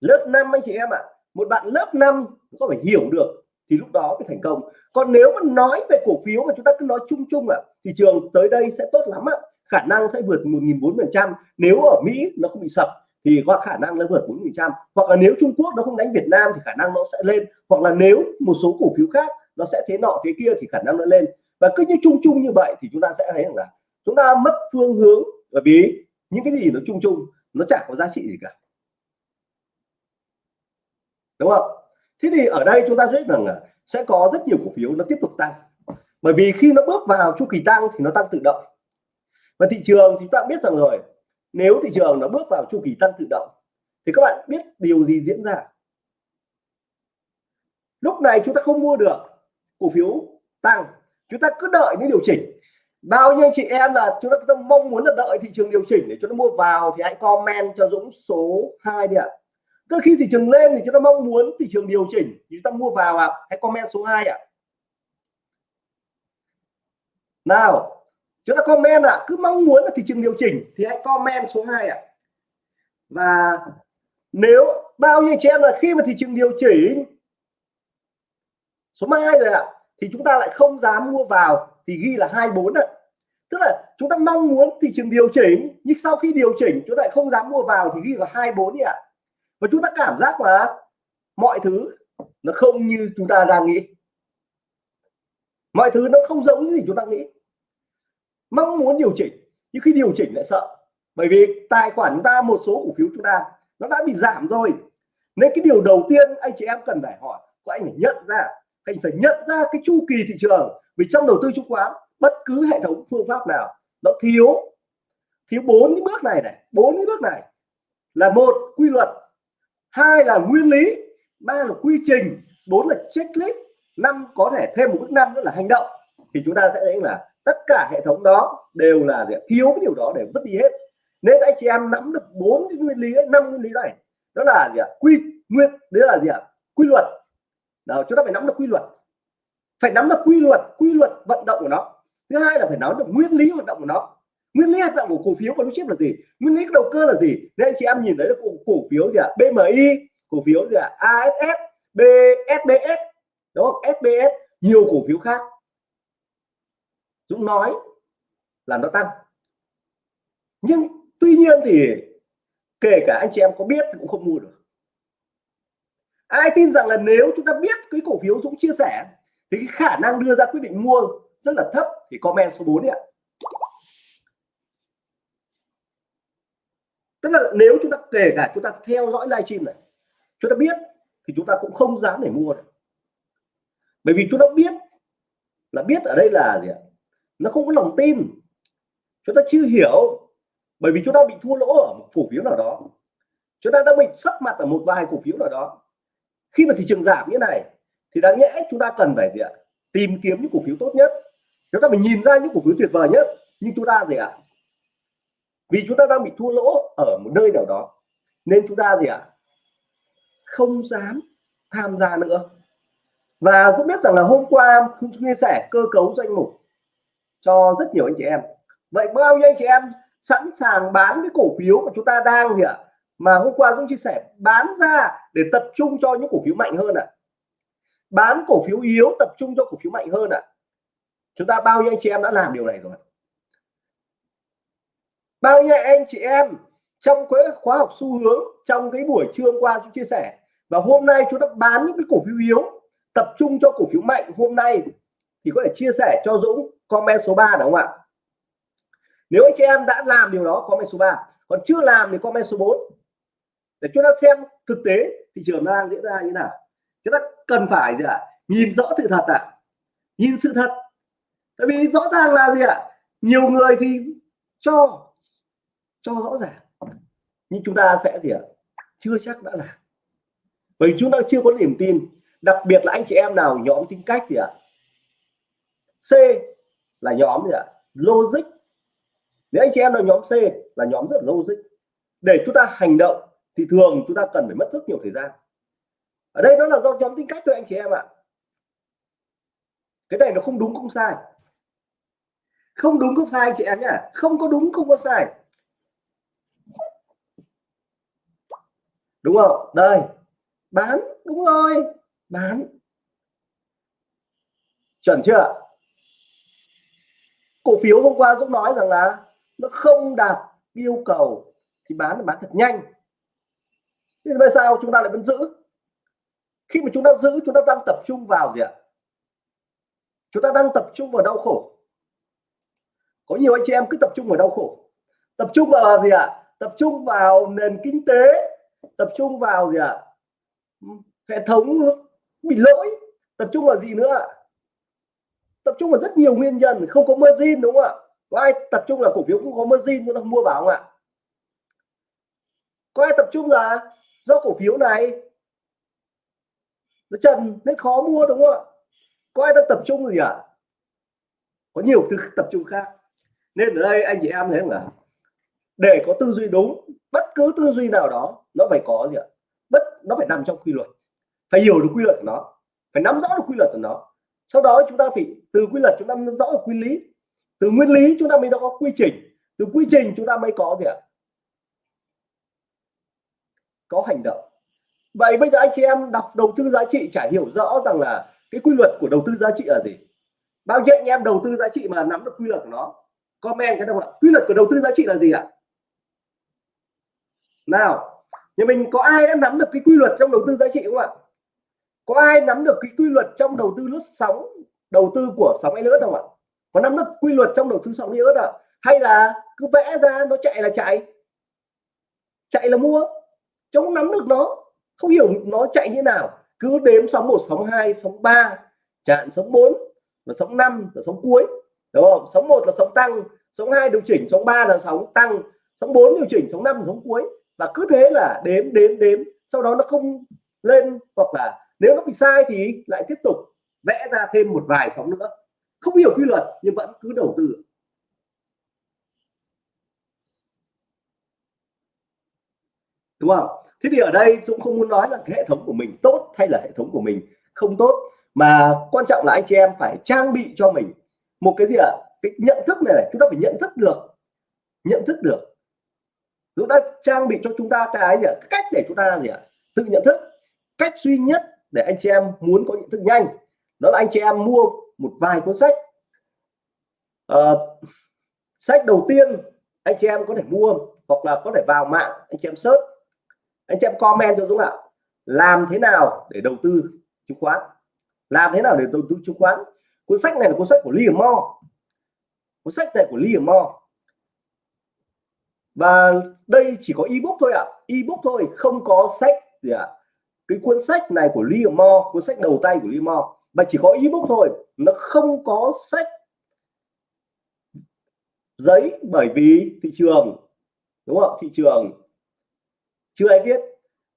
A: Lớp 5 anh chị em ạ à, một bạn lớp 5 có phải hiểu được thì lúc đó mới thành công. Còn nếu mà nói về cổ phiếu mà chúng ta cứ nói chung chung ạ à, thị trường tới đây sẽ tốt lắm ạ. À. khả năng sẽ vượt 1.400 nếu ở Mỹ nó không bị sập thì có khả năng nó vượt 4 trăm. Hoặc là nếu Trung Quốc nó không đánh Việt Nam thì khả năng nó sẽ lên. Hoặc là nếu một số cổ phiếu khác nó sẽ thế nọ thế kia thì khả năng nó lên. Và cứ như chung chung như vậy thì chúng ta sẽ thấy rằng là chúng ta mất phương hướng. Bởi vì những cái gì nó chung chung, nó chẳng có giá trị gì cả. Đúng không? Thế thì ở đây chúng ta biết rằng là sẽ có rất nhiều cổ phiếu nó tiếp tục tăng. Bởi vì khi nó bước vào chu kỳ tăng thì nó tăng tự động. Và thị trường thì chúng ta biết rằng rồi, nếu thị trường nó bước vào chu kỳ tăng tự động, thì các bạn biết điều gì diễn ra? Lúc này chúng ta không mua được cổ phiếu tăng, chúng ta cứ đợi những điều chỉnh bao nhiêu chị em là chúng ta mong muốn là đợi thị trường điều chỉnh để chúng ta mua vào thì hãy comment cho Dũng số 2 đi ạ. Cứ khi thị trường lên thì chúng ta mong muốn thị trường điều chỉnh thì chúng ta mua vào ạ. Hãy comment số 2 ạ. Nào, chúng ta comment ạ. Cứ mong muốn là thị trường điều chỉnh thì hãy comment số 2 ạ. Và nếu bao nhiêu chị em là khi mà thị trường điều chỉnh số 2 rồi ạ, thì chúng ta lại không dám mua vào thì ghi là 24 ạ. Tức là chúng ta mong muốn thị trường điều chỉnh, nhưng sau khi điều chỉnh, chúng ta lại không dám mua vào thì ghi là 24 ạ. Và chúng ta cảm giác là mọi thứ nó không như chúng ta đang nghĩ. Mọi thứ nó không giống như gì chúng ta nghĩ. Mong muốn điều chỉnh, nhưng khi điều chỉnh lại sợ. Bởi vì tài khoản chúng ta, một số cổ phiếu chúng ta, nó đã bị giảm rồi. Nên cái điều đầu tiên anh chị em cần phải hỏi, có anh phải nhận ra anh phải nhận ra cái chu kỳ thị trường. Vì trong đầu tư chứng khoán, bất cứ hệ thống phương pháp nào nó thiếu thiếu bốn cái bước này này, bốn cái bước này là một, quy luật. Hai là nguyên lý, ba là quy trình, bốn là checklist, năm có thể thêm một bước năm nữa là hành động. Thì chúng ta sẽ thấy là tất cả hệ thống đó đều là thiếu cái điều đó để mất đi hết. Nên anh chị em nắm được bốn cái nguyên lý năm nguyên lý này, đó là gì ạ? Quy, nguyên, đấy là gì ạ? Quy luật đó, chúng ta phải nắm được quy luật. Phải nắm được quy luật quy luật vận động của nó. Thứ hai là phải nắm được nguyên lý hoạt động của nó. Nguyên lý hoạt động của cổ phiếu của blue chip là gì? Nguyên lý đầu cơ là gì? Nên anh chị em nhìn thấy là cổ, cổ phiếu gì ạ? BMI cổ phiếu gì ạ? ASS BSBS đúng không? SBS nhiều cổ phiếu khác. Dũng nói là nó tăng. Nhưng tuy nhiên thì kể cả anh chị em có biết thì cũng không mua được ai tin rằng là nếu chúng ta biết cái cổ phiếu Dũng chia sẻ, thì cái khả năng đưa ra quyết định mua rất là thấp, thì comment số 4 ạ. Tức là nếu chúng ta, kể cả chúng ta theo dõi livestream này, chúng ta biết, thì chúng ta cũng không dám để mua bởi vì chúng ta biết là biết ở đây là gì ạ? Nó không có lòng tin. Chúng ta chưa hiểu, bởi vì chúng ta bị thua lỗ ở một cổ phiếu nào đó. Chúng ta đã bị sấp mặt ở một vài cổ phiếu nào đó khi mà thị trường giảm như này, thì đáng nhẽ chúng ta cần phải gì ạ? Tìm kiếm những cổ phiếu tốt nhất. Chúng ta phải nhìn ra những cổ phiếu tuyệt vời nhất, nhưng chúng ta gì ạ? Vì chúng ta đang bị thua lỗ ở một nơi nào đó, nên chúng ta gì ạ? Không dám tham gia nữa. Và cũng biết rằng là hôm qua chúng chia sẻ cơ cấu danh mục cho rất nhiều anh chị em. Vậy bao nhiêu anh chị em sẵn sàng bán cái cổ phiếu mà chúng ta đang gì ạ? Mà hôm qua cũng chia sẻ, bán ra để tập trung cho những cổ phiếu mạnh hơn ạ à. bán cổ phiếu yếu, tập trung cho cổ phiếu mạnh hơn ạ à. chúng ta bao nhiêu anh chị em đã làm điều này rồi bao nhiêu anh chị em trong cái khóa học xu hướng, trong cái buổi trưa qua chúng chia sẻ, và hôm nay chúng ta bán những cái cổ phiếu yếu, tập trung cho cổ phiếu mạnh hôm nay, thì có thể chia sẻ cho Dũng comment số 3 đúng không ạ nếu anh chị em đã làm điều đó, comment số 3 còn chưa làm thì comment số 4 để chúng ta xem thực tế thị trường đang diễn ra như nào. Chúng ta cần phải gì ạ? Nhìn rõ sự thật ạ. À? nhìn sự thật. Tại vì rõ ràng là gì ạ? Nhiều người thì cho cho rõ ràng. Nhưng chúng ta sẽ gì ạ? Chưa chắc đã làm. Bởi chúng ta chưa có niềm tin. Đặc biệt là anh chị em nào, nhóm tính cách gì ạ? C là nhóm gì ạ? Logic. Nếu anh chị em là nhóm C là nhóm rất logic. Để chúng ta hành động thì thường chúng ta cần phải mất rất nhiều thời gian. Ở đây nó là do nhóm tính cách thôi anh chị em ạ. Cái này nó không đúng, không sai. Không đúng, không sai anh chị em nhá. Không có đúng, không có sai. Đúng không? Đây. Bán. Đúng rồi. Bán. Chuẩn chưa? Cổ phiếu hôm qua Dũng nói rằng là nó không đạt yêu cầu. Thì bán là bán thật nhanh thế tại sao? Chúng ta lại vẫn giữ? Khi mà chúng ta giữ, chúng ta đang tập trung vào gì ạ? Chúng ta đang tập trung vào đau khổ. Có nhiều anh chị em cứ tập trung vào đau khổ. Tập trung vào gì ạ? Tập trung vào nền kinh tế. Tập trung vào gì ạ? Hệ thống bị lỗi. Tập trung vào gì nữa tập trung vào rất nhiều nguyên nhân. Không có margin, đúng không ạ? Có ai tập trung là cổ phiếu cũng có margin, chúng ta mua vào không ạ? Có ai tập trung là do cổ phiếu này. Nó trần nên khó mua, đúng không ạ? Có ai đang tập trung gì ạ? À? có nhiều thứ tập trung khác. Nên ở đây anh chị em thấy là để có tư duy đúng, bất cứ tư duy nào đó, nó phải có gì ạ? Bất, nó phải nằm trong quy luật. Phải hiểu được quy luật của nó. Phải nắm rõ được quy luật của nó. Sau đó chúng ta phải, từ quy luật chúng ta nắm rõ được quy lý. Từ nguyên lý chúng ta mới có quy trình. Từ quy trình chúng ta mới có gì ạ? Có hành động. Vậy bây giờ anh chị em đọc đầu tư giá trị chả hiểu rõ rằng là cái quy luật của đầu tư giá trị là gì. Bao nhiêu anh em đầu tư giá trị mà nắm được quy luật của nó. Comment cái đâu ạ? Quy luật của đầu tư giá trị là gì ạ? Nào, nhà mình có ai đã nắm được cái quy luật trong đầu tư giá trị không ạ? Có ai nắm được cái quy luật trong đầu tư lướt sóng, đầu tư của sóng hay lướt không ạ? Có nắm được quy luật trong đầu tư sóng hay lướt ạ? Hay là cứ vẽ ra nó chạy là chạy? Chạy là mua? Chứ không nắm được nó, không hiểu nó chạy như nào. Cứ đếm sóng 1 sóng 2 sóng 3 chạm sóng 4 và sóng 5 là sóng cuối. Đúng không? Sóng 1 là sóng tăng, sóng 2 điều chỉnh, sóng 3 là sóng tăng, sóng 4 điều chỉnh, sóng 5 là sóng cuối. Và cứ thế là đếm đếm đếm, sau đó nó không lên, hoặc là nếu nó bị sai thì lại tiếp tục vẽ ra thêm một vài sóng nữa. Không hiểu quy luật nhưng vẫn cứ đầu tư. Đúng không? Thế thì ở đây Dũng không muốn nói là cái hệ thống của mình tốt hay là hệ thống của mình không tốt mà quan trọng là anh chị em phải trang bị cho mình một cái gì ạ? À? cái nhận thức này, này chúng ta phải nhận thức được nhận thức được. Chúng ta trang bị cho chúng ta cái gì ạ? cách để chúng ta gì ạ? Tự nhận thức. Cách duy nhất để anh chị em muốn có nhận thức nhanh đó là anh chị em mua một vài cuốn sách. À, sách đầu tiên anh chị em có thể mua hoặc là có thể vào mạng anh chị em search anh chị em comment cho Dũng ạ. Làm thế nào để đầu tư chứng khoán? Làm thế nào để đầu tư chứng khoán? Cuốn sách này là cuốn sách của Liam Mo cuốn sách này của Liam Mo và đây chỉ có ebook thôi ạ. À. ebook thôi, không có sách gì ạ. À. cái cuốn sách này của Liam Mo cuốn sách đầu tay của Liam Mo mà chỉ có ebook thôi. Nó không có sách giấy bởi vì thị trường, đúng không thị trường chưa ai viết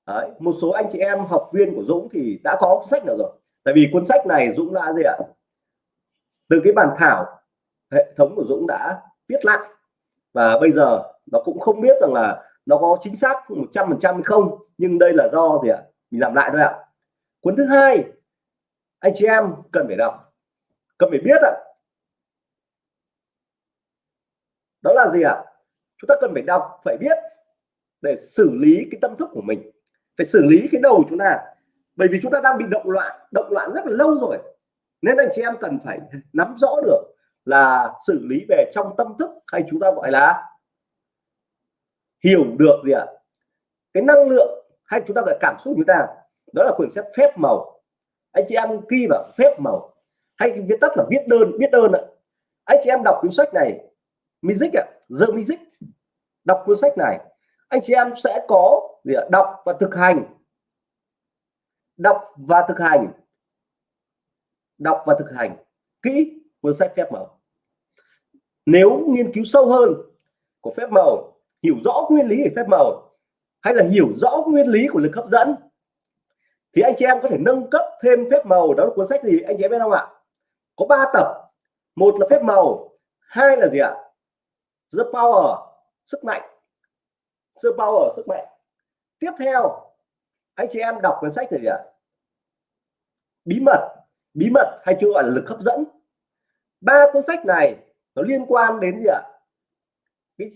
A: Đấy, một số anh chị em học viên của Dũng thì đã có cuốn sách nào rồi? Tại vì cuốn sách này Dũng đã gì ạ? Từ cái bản thảo hệ thống của Dũng đã viết lại. Và bây giờ nó cũng không biết rằng là nó có chính xác 100 phần trăm không nhưng đây là do gì ạ? Mình làm lại thôi ạ. Cuốn thứ hai anh chị em cần phải đọc cần phải biết ạ. Đó là gì ạ? Chúng ta cần phải đọc phải biết để xử lý cái tâm thức của mình, phải xử lý cái đầu chúng ta. Bởi vì chúng ta đang bị động loạn động loạn rất là lâu rồi. Nên anh chị em cần phải nắm rõ được là xử lý về trong tâm thức hay chúng ta gọi là hiểu được gì ạ? Cái năng lượng hay chúng ta gọi cảm xúc chúng ta, đó là quyển sách phép màu. Anh chị em ghi vào phép màu. Hay viết tắt là viết đơn viết đơn ạ. Anh chị em đọc cuốn sách này, music ạ, the music. Đọc cuốn sách này anh chị em sẽ có gì đọc và thực hành. Đọc và thực hành. Đọc và thực hành. Kỹ cuốn sách phép màu. Nếu nghiên cứu sâu hơn của phép màu, hiểu rõ nguyên lý của phép màu, hay là hiểu rõ nguyên lý của lực hấp dẫn, thì anh chị em có thể nâng cấp thêm phép màu. Đó là cuốn sách gì? Anh chị em biết không ạ? Có 3 tập. Một là phép màu, hai là gì ạ? The power, sức mạnh the power sức mạnh. Tiếp theo, anh chị em đọc cuốn sách này gì ạ. Bí mật bí mật hay chưa gọi là lực hấp dẫn. Ba cuốn sách này nó liên quan đến gì ạ? Cái,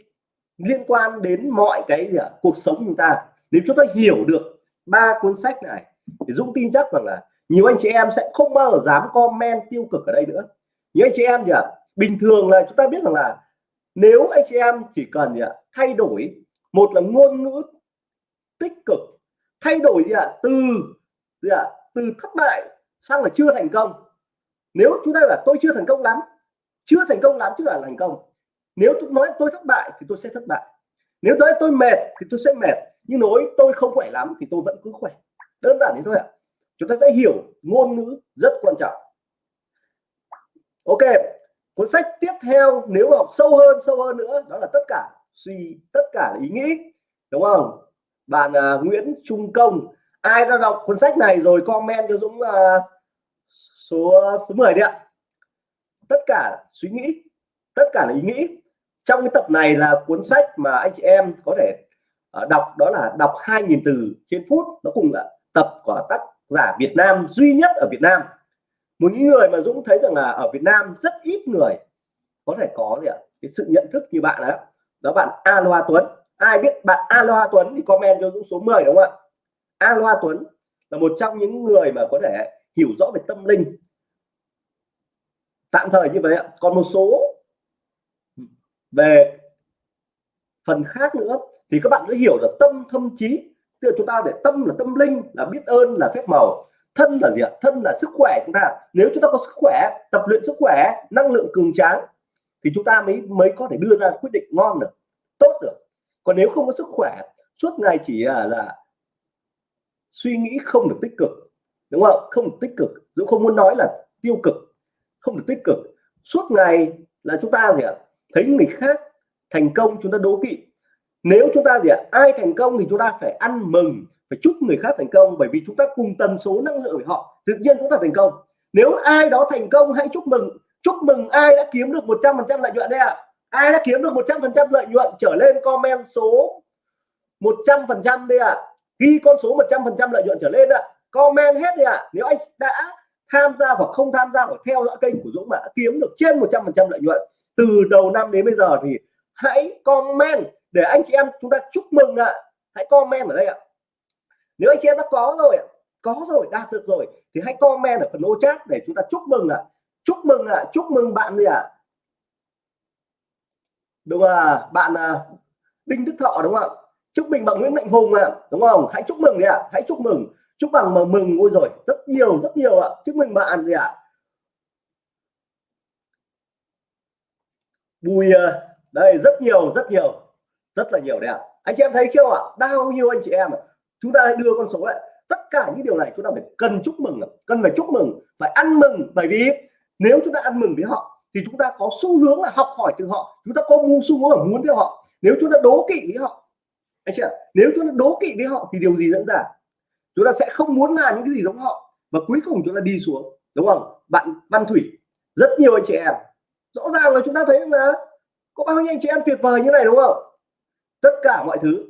A: liên quan đến mọi cái gì ạ? Cuộc sống chúng ta. Nếu chúng ta hiểu được ba cuốn sách này, thì Dũng tin chắc rằng là nhiều anh chị em sẽ không bao giờ dám comment tiêu cực ở đây nữa. Như anh chị em gì ạ? Bình thường là chúng ta biết rằng là nếu anh chị em chỉ cần gì ạ? Thay đổi một là ngôn ngữ tích cực, thay đổi gì ạ? Từ gì ạ? Từ thất bại sang là chưa thành công. Nếu chúng ta là tôi chưa thành công lắm, chưa thành công lắm chứ là thành công. Nếu tôi nói tôi thất bại thì tôi sẽ thất bại. Nếu nói tôi mệt thì tôi sẽ mệt. Nhưng nói tôi không khỏe lắm thì tôi vẫn cứ khỏe. Đơn giản thế thôi ạ. Chúng ta sẽ hiểu ngôn ngữ rất quan trọng. Ok, cuốn sách tiếp theo nếu học sâu hơn sâu hơn nữa đó là tất cả suy tất cả là ý nghĩ đúng không? Bạn uh, Nguyễn Trung Công ai đã đọc cuốn sách này rồi comment cho Dũng uh, số số 10 đi ạ. Tất cả suy nghĩ tất cả là ý nghĩ. Trong cái tập này là cuốn sách mà anh chị em có thể uh, đọc đó là đọc 2.000 từ trên phút. Nó cùng là tập của tác giả Việt Nam duy nhất ở Việt Nam. Một những người mà Dũng thấy rằng là ở Việt Nam rất ít người có thể có gì ạ? Cái sự nhận thức như bạn đó đó bạn Aloha Tuấn. Ai biết bạn Aloha Tuấn thì comment cho Dũng số 10 đúng không ạ? Aloha Tuấn là một trong những người mà có thể hiểu rõ về tâm linh. Tạm thời như vậy ạ. Còn một số về phần khác nữa thì các bạn sẽ hiểu là tâm, thâm trí. Tức là chúng ta để tâm là tâm linh, là biết ơn, là phép màu. Thân là gì ạ? Thân là sức khỏe chúng ta. Nếu chúng ta có sức khỏe, tập luyện sức khỏe, năng lượng cường tráng thì chúng ta mới mới có thể đưa ra quyết định ngon được tốt được. Còn nếu không có sức khỏe suốt ngày chỉ là, là suy nghĩ không được tích cực đúng không? Không được tích cực dũng không muốn nói là tiêu cực không được tích cực. Suốt ngày là chúng ta gì ạ? Thấy người khác thành công chúng ta đố kỵ. Nếu chúng ta gì ạ? Ai thành công thì chúng ta phải ăn mừng phải chúc người khác thành công bởi vì chúng ta cùng tần số năng lượng với họ tự nhiên chúng ta thành công. Nếu ai đó thành công hãy chúc mừng chúc mừng ai đã kiếm được 100% lợi nhuận đây ạ à? ai đã kiếm được 100% lợi nhuận trở lên comment số 100% đây ạ à? ghi con số 100% lợi nhuận trở lên ạ à. comment hết đi ạ à. nếu anh đã tham gia hoặc không tham gia hoặc theo dõi kênh của Dũng mà đã kiếm được trên 100% lợi nhuận, từ đầu năm đến bây giờ thì hãy comment để anh chị em chúng ta chúc mừng ạ à. hãy comment ở đây ạ à. nếu anh chị em đã có rồi có rồi, đạt được rồi thì hãy comment ở phần ô chat để chúng ta chúc mừng ạ à chúc mừng ạ à. chúc mừng bạn gì ạ à. đúng à bạn à, Đinh Đức Thọ đúng không ạ chúc mừng bạn Nguyễn Mạnh Hùng ạ à. đúng không hãy chúc mừng đi ạ à. hãy chúc mừng chúc bằng mà mừng ôi rồi rất nhiều rất nhiều ạ à. chúc mừng bạn gì ạ à. Bùi đây rất nhiều rất nhiều rất là nhiều đấy ạ à. anh chị em thấy chưa ạ à? bao nhiêu anh chị em à? chúng ta hãy đưa con số lại tất cả những điều này chúng ta phải cần chúc mừng cần phải chúc mừng phải ăn mừng bởi vì nếu chúng ta ăn mừng với họ, thì chúng ta có xu hướng là học hỏi từ họ. Chúng ta có mưu xu hướng là muốn theo họ. Nếu chúng ta đố kỵ với họ, anh chị ạ, nếu chúng ta đố kỵ với họ thì điều gì dẫn ra? Chúng ta sẽ không muốn làm những cái gì giống họ. Và cuối cùng chúng ta đi xuống, đúng không? Bạn văn thủy, rất nhiều anh chị em. Rõ ràng là chúng ta thấy là có bao nhiêu anh chị em tuyệt vời như này, đúng không? Tất cả mọi thứ.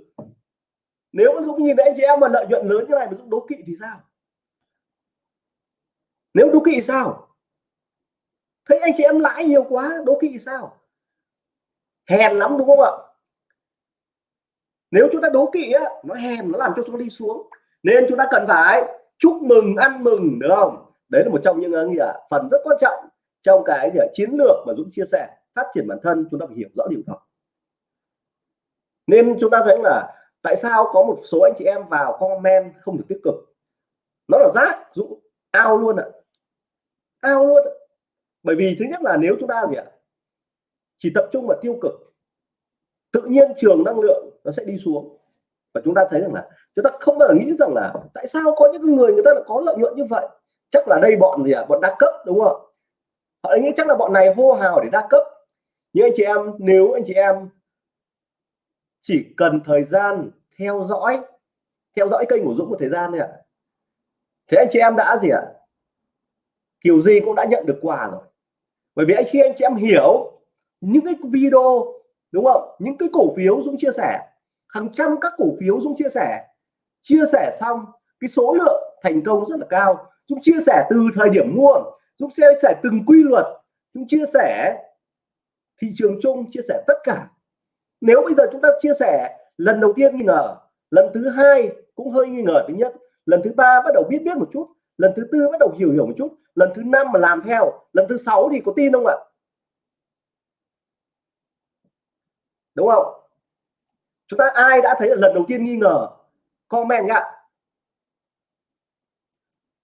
A: Nếu mà Dũng nhìn thấy anh chị em mà lợi nhuận lớn như này mà Dũng đố kỵ thì sao? Nếu đố kỵ sao? Thấy anh chị em lãi nhiều quá đố kỵ sao? Hèn lắm đúng không ạ? Nếu chúng ta đố kỵ á nó hèn nó làm cho chúng ta đi xuống. Nên chúng ta cần phải chúc mừng ăn mừng được không? Đấy là một trong những uh, gì à, phần rất quan trọng trong cái gì, chiến lược mà Dũng chia sẻ phát triển bản thân chúng ta phải hiểu rõ điều đó. Nên chúng ta thấy là tại sao có một số anh chị em vào comment không được tích cực? Nó là rác Dũng. Ao luôn ạ. À. ao luôn à bởi vì thứ nhất là nếu chúng ta gì ạ? Chỉ tập trung vào tiêu cực, tự nhiên trường năng lượng nó sẽ đi xuống. Và chúng ta thấy rằng là chúng ta không bao giờ nghĩ rằng là tại sao có những người người ta lại có lợi nhuận như vậy? Chắc là đây bọn gì à bọn đa cấp, đúng không? Họ nghĩ chắc là bọn này hô hào để đa cấp. Nhưng anh chị em, nếu anh chị em chỉ cần thời gian theo dõi theo dõi kênh của Dũng một thời gian thôi ạ à. thế anh chị em đã gì ạ? À? kiểu gì cũng đã nhận được quà rồi bởi vì anh khi anh chị em hiểu những cái video, đúng không? Những cái cổ phiếu Dũng chia sẻ. Hàng trăm các cổ phiếu Dũng chia sẻ. Chia sẻ xong, cái số lượng thành công rất là cao. Dũng chia sẻ từ thời điểm mua. Dũng chia sẻ từng quy luật. Dũng chia sẻ thị trường chung, chia sẻ tất cả. Nếu bây giờ chúng ta chia sẻ, lần đầu tiên nghi ngờ, lần thứ hai cũng hơi nghi ngờ thứ nhất, lần thứ ba bắt đầu biết biết một chút lần thứ tư bắt đầu hiểu hiểu một chút. Lần thứ năm mà làm theo. Lần thứ sáu thì có tin không ạ? Đúng không? Chúng ta ai đã thấy lần đầu tiên nghi ngờ? Comment nhá.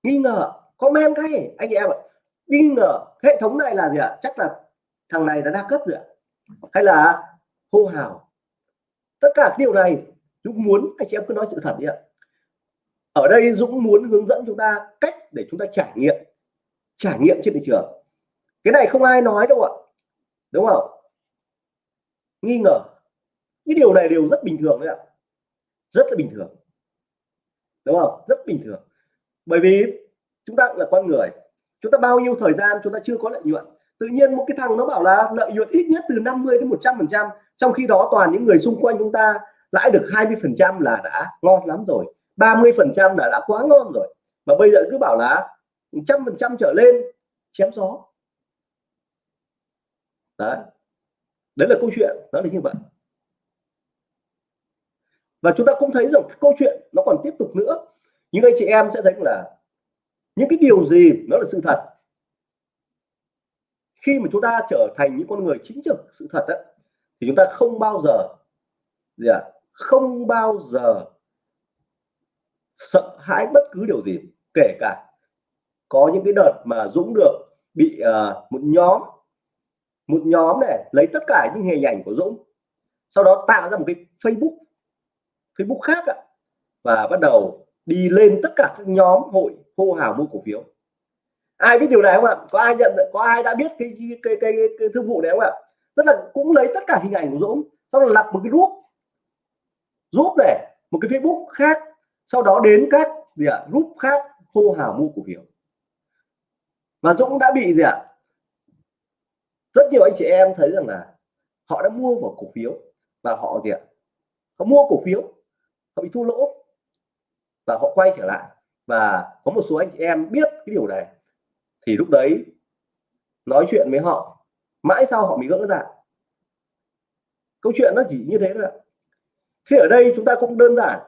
A: Nghi ngờ. Comment cái anh em ạ. Nghi ngờ. Hệ thống này là gì ạ? Chắc là thằng này đã đa cấp rồi ạ. Hay là hô hào? Tất cả điều này, chúng muốn anh chị em cứ nói sự thật đi ạ ở đây Dũng muốn hướng dẫn chúng ta cách để chúng ta trải nghiệm trải nghiệm trên thị trường. Cái này không ai nói đâu ạ. Đúng không? Nghi ngờ. Cái điều này đều rất bình thường đấy ạ. Rất là bình thường. Đúng không? Rất bình thường. Bởi vì chúng ta là con người. Chúng ta bao nhiêu thời gian chúng ta chưa có lợi nhuận. Tự nhiên một cái thằng nó bảo là lợi nhuận ít nhất từ 50 đến 100 phần trăm, trong khi đó toàn những người xung quanh chúng ta lãi được 20 phần trăm là đã ngon lắm rồi. 30 phần trăm là đã quá ngon rồi. Mà bây giờ cứ bảo là trăm phần trăm trở lên chém gió. Đấy. Đấy là câu chuyện nó là như vậy. Và chúng ta cũng thấy rằng câu chuyện nó còn tiếp tục nữa. Những anh chị em sẽ thấy là những cái điều gì nó là sự thật. Khi mà chúng ta trở thành những con người chính trực sự thật đó, thì chúng ta không bao giờ gì à, không bao giờ sợ hãi bất cứ điều gì kể cả có những cái đợt mà Dũng được bị uh, một nhóm một nhóm này lấy tất cả những hình ảnh của Dũng sau đó tạo ra một cái Facebook Facebook khác ạ và bắt đầu đi lên tất cả các nhóm hội hô hào mua cổ phiếu. Ai biết điều này không ạ? Có ai nhận có ai đã biết cái cái cái, cái, cái thương vụ này không ạ? Rất là cũng lấy tất cả hình ảnh của Dũng sau đó lập một cái group group này một cái Facebook khác sau đó đến các gì ạ, group khác hô hào mua cổ phiếu. Và Dũng đã bị gì ạ, rất nhiều anh chị em thấy rằng là họ đã mua vào cổ phiếu và họ gì ạ, họ mua cổ phiếu, họ bị thua lỗ và họ quay trở lại. Và có một số anh chị em biết cái điều này thì lúc đấy nói chuyện với họ, mãi sau họ mới gỡ ra. Câu chuyện nó chỉ như thế thôi thế ở đây chúng ta cũng đơn giản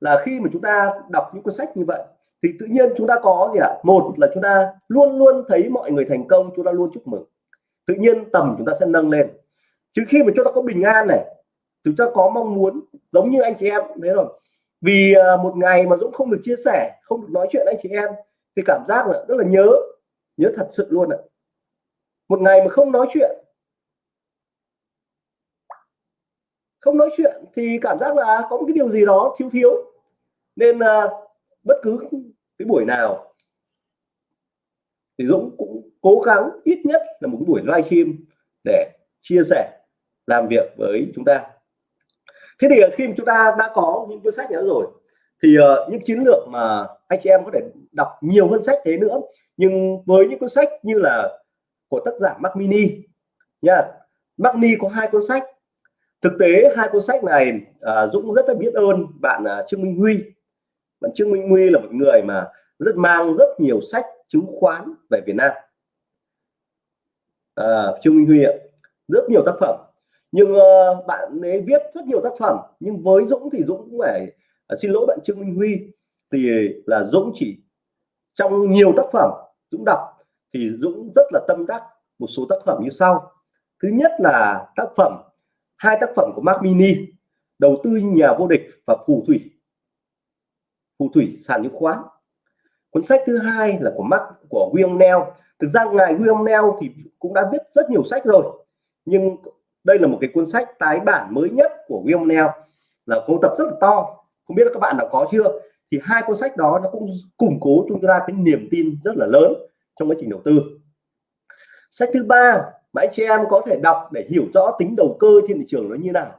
A: là khi mà chúng ta đọc những cuốn sách như vậy, thì tự nhiên chúng ta có gì ạ? À? một là chúng ta luôn luôn thấy mọi người thành công, chúng ta luôn chúc mừng. Tự nhiên tầm chúng ta sẽ nâng lên. Chứ khi mà chúng ta có bình an này, chúng ta có mong muốn, giống như anh chị em thế rồi. Vì à, một ngày mà Dũng không được chia sẻ, không được nói chuyện anh chị em, thì cảm giác là rất là nhớ nhớ thật sự luôn ạ. Một ngày mà không nói chuyện không nói chuyện thì cảm giác là có một cái điều gì đó thiếu thiếu. Nên à, bất cứ cái buổi nào thì Dũng cũng cố gắng ít nhất là một cái buổi livestream để chia sẻ làm việc với chúng ta. Thế thì khi mà chúng ta đã có những cuốn sách đó rồi thì uh, những chiến lược mà anh chị em có thể đọc nhiều hơn sách thế nữa. Nhưng với những cuốn sách như là của tác giả Mac Mini nha Mac Mini có hai cuốn sách thực tế hai cuốn sách này à, Dũng rất là biết ơn bạn à, Trương Minh Huy. Bạn Trương Minh Huy là một người mà rất mang rất nhiều sách chứng khoán về Việt Nam. À, Trương Minh Huy ạ rất nhiều tác phẩm. Nhưng uh, bạn ấy viết rất nhiều tác phẩm nhưng với Dũng thì Dũng cũng phải uh, xin lỗi bạn Trương Minh Huy thì là Dũng chỉ trong nhiều tác phẩm Dũng đọc thì Dũng rất là tâm đắc một số tác phẩm như sau. Thứ nhất là tác phẩm hai tác phẩm của Mark Mini, đầu tư nhà vô địch và phù thủy. Phù thủy sàn chứng khoán. Cuốn sách thứ hai là của Mark, của William Neal thực ra ngài William Neal thì cũng đã viết rất nhiều sách rồi, nhưng đây là một cái cuốn sách tái bản mới nhất của William Neal là cuốn tập rất là to. Không biết các bạn đã có chưa? Thì hai cuốn sách đó nó cũng củng cố chúng ta cái niềm tin rất là lớn trong quá trình đầu tư. Sách thứ ba mà anh chị em có thể đọc để hiểu rõ tính đầu cơ trên thị trường nó như nào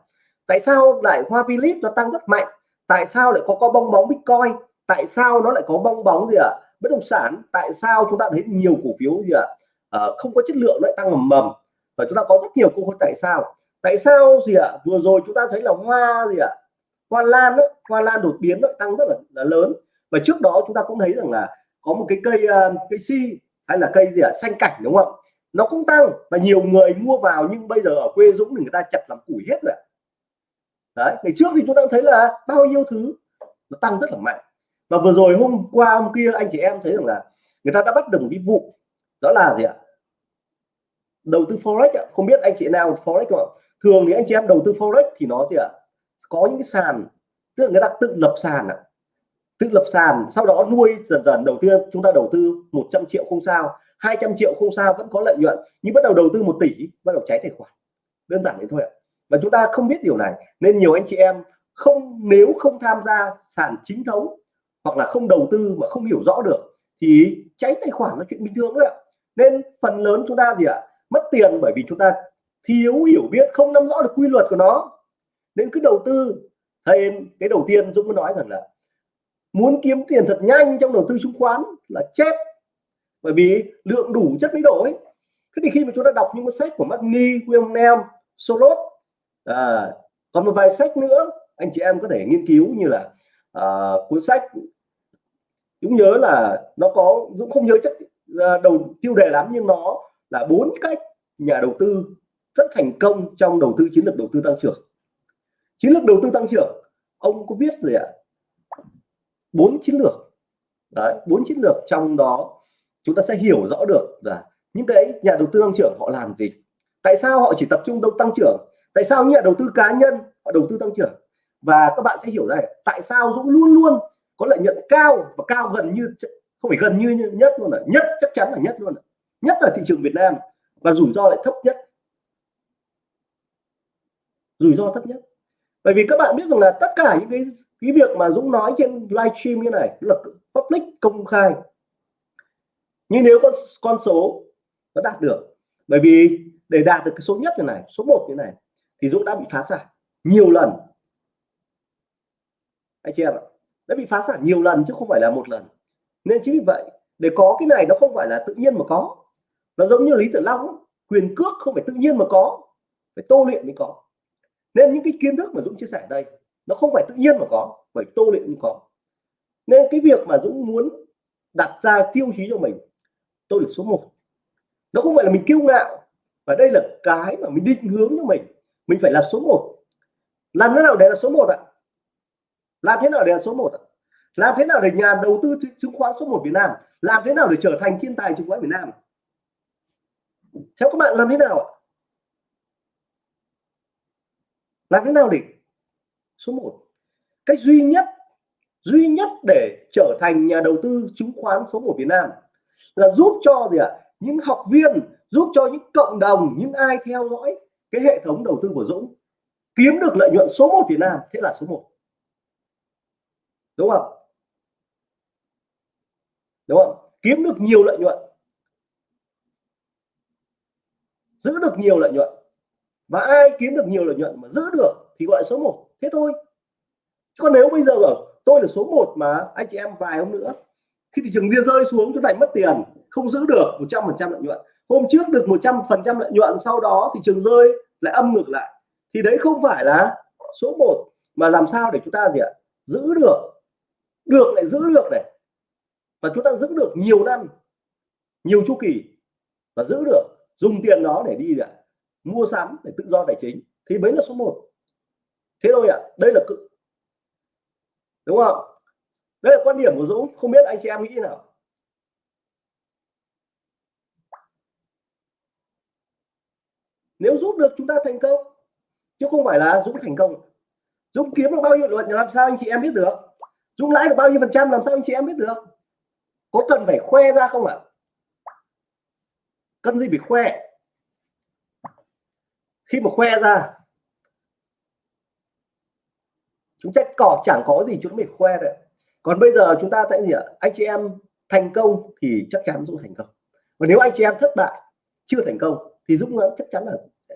A: tại sao lại hoa Philip nó tăng rất mạnh tại sao lại có có bong bóng Bitcoin tại sao nó lại có bong bóng gì ạ à? bất động sản tại sao chúng ta thấy nhiều cổ phiếu gì ạ à? à, không có chất lượng lại tăng mầm mầm và chúng ta có rất nhiều câu hỏi tại sao tại sao gì ạ à? vừa rồi chúng ta thấy là hoa gì ạ à? hoa lan đó, hoa lan đột biến nó tăng rất là, là lớn và trước đó chúng ta cũng thấy rằng là có một cái cây uh, cây si hay là cây gì ạ à? xanh cảnh đúng không nó cũng tăng và nhiều người mua vào nhưng bây giờ ở quê Dũng thì người ta chặt làm củi hết rồi đấy, ngày trước thì chúng ta thấy là bao nhiêu thứ nó tăng rất là mạnh. Và vừa rồi hôm qua, hôm kia anh chị em thấy rằng là người ta đã bắt được một cái vụ, đó là gì ạ? Đầu tư forex ạ. Không biết anh chị nào forex không ạ? Thường thì anh chị em đầu tư forex thì nó gì ạ? Có những cái sàn, tức là người ta tự lập sàn ạ. Tự lập sàn, sau đó nuôi dần dần đầu tiên chúng ta đầu tư 100 triệu không sao. 200 triệu không sao, vẫn có lợi nhuận. Nhưng bắt đầu đầu tư một tỷ, bắt đầu cháy tài khoản. Đơn giản thế thôi ạ. Và chúng ta không biết điều này, nên nhiều anh chị em không, nếu không tham gia sàn chính thống, hoặc là không đầu tư mà không hiểu rõ được, thì cháy tài khoản là chuyện bình thường đấy ạ. Nên phần lớn chúng ta gì ạ? Mất tiền bởi vì chúng ta thiếu hiểu biết, không nắm rõ được quy luật của nó. Nên cứ đầu tư. Thầy, cái đầu tiên Dũng mới nói rằng là muốn kiếm tiền thật nhanh trong đầu tư chứng khoán là chết bởi vì lượng đủ chất mới đổi. Thế thì khi mà chúng ta đọc những cuốn sách của Magni, William Solot à, còn một vài sách nữa anh chị em có thể nghiên cứu như là à, cuốn sách Dũng nhớ là nó có Dũng không nhớ chắc à, đầu tiêu đề lắm nhưng nó là bốn cách nhà đầu tư rất thành công trong đầu tư chiến lược đầu tư tăng trưởng. Chiến lược đầu tư tăng trưởng ông có viết gì ạ? Bốn chiến lược. Đấy bốn chiến lược trong đó chúng ta sẽ hiểu rõ được là những cái nhà đầu tư tăng trưởng họ làm gì. Tại sao họ chỉ tập trung đâu tăng trưởng? Tại sao những nhà đầu tư cá nhân họ đầu tư tăng trưởng? Và các bạn sẽ hiểu ra tại sao Dũng luôn luôn có lợi nhuận cao và cao gần như không phải gần như nhất luôn là nhất, chắc chắn là nhất luôn là. nhất là thị trường Việt Nam và rủi ro lại thấp nhất. Rủi ro thấp nhất. Bởi vì các bạn biết rằng là tất cả những cái cái việc mà Dũng nói trên livestream như này là public công khai nhưng nếu con con số nó đạt được, bởi vì để đạt được cái số nhất như này, số 1 như này, thì Dũng đã bị phá sản nhiều lần. Anh chị em ạ, đã bị phá sản nhiều lần chứ không phải là một lần. Nên chính vì vậy, để có cái này nó không phải là tự nhiên mà có. Nó giống như lý tử long quyền cước không phải tự nhiên mà có, phải tô luyện mới có. Nên những cái kiến thức mà Dũng chia sẻ ở đây, nó không phải tự nhiên mà có, phải tô luyện mới có. Nên cái việc mà Dũng muốn đặt ra tiêu chí cho mình tôi là số 1 nó không phải là mình kiêu ngạo. Và đây là cái mà mình định hướng cho mình. Mình phải là số 1 làm thế nào để là số 1 ạ? Làm thế nào để là số 1 ạ? Làm thế nào để nhà đầu tư chứng khoán số 1 Việt Nam? Làm thế nào để trở thành thiên tài chứng khoán Việt Nam? Theo các bạn, làm thế nào ạ? Làm thế nào để số 1 cách duy nhất duy nhất để trở thành nhà đầu tư chứng khoán số 1 Việt Nam là giúp cho gì ạ? Những học viên, giúp cho những cộng đồng, những ai theo dõi cái hệ thống đầu tư của Dũng, kiếm được lợi nhuận số 1 Việt Nam, thế là số 1 đúng không? Đúng không? Kiếm được nhiều lợi nhuận. Giữ được nhiều lợi nhuận. Và ai kiếm được nhiều lợi nhuận mà giữ được thì gọi số 1 thế thôi. Còn nếu bây giờ ở tôi là số 1 mà, anh chị em vài hôm nữa khi thị trường bia rơi xuống chúng ta mất tiền, không giữ được 100 phần trăm lợi nhuận. Hôm trước được 100 phần trăm lợi nhuận, sau đó thị trường rơi, lại âm ngược lại. Thì đấy không phải là số 1 mà làm sao để chúng ta gì ạ? Giữ được được lại giữ được này. Và chúng ta giữ được nhiều năm, nhiều chu kỳ, và giữ được, dùng tiền đó để đi ạ? Mua sắm để tự do tài chính. Thì mới là số 1 thế thôi ạ, đây là cực đúng không? Đây là quan điểm của Dũng, không biết anh chị em nghĩ nào? Nếu giúp được, chúng ta thành công. Chứ không phải là Dũng thành công. Dũng kiếm được bao nhiêu lợi làm sao anh chị em biết được. Dũng lãi được bao nhiêu phần trăm làm sao anh chị em biết được. Có cần phải khoe ra không ạ? Cần gì phải khoe? Khi mà khoe ra, chúng ta cỏ chẳng có gì, chúng mình khoe đấy còn bây giờ chúng ta tại gì ạ? Anh chị em thành công thì chắc chắn dũng thành công. Và nếu anh chị em thất bại, chưa thành công, thì dũng chắc chắn là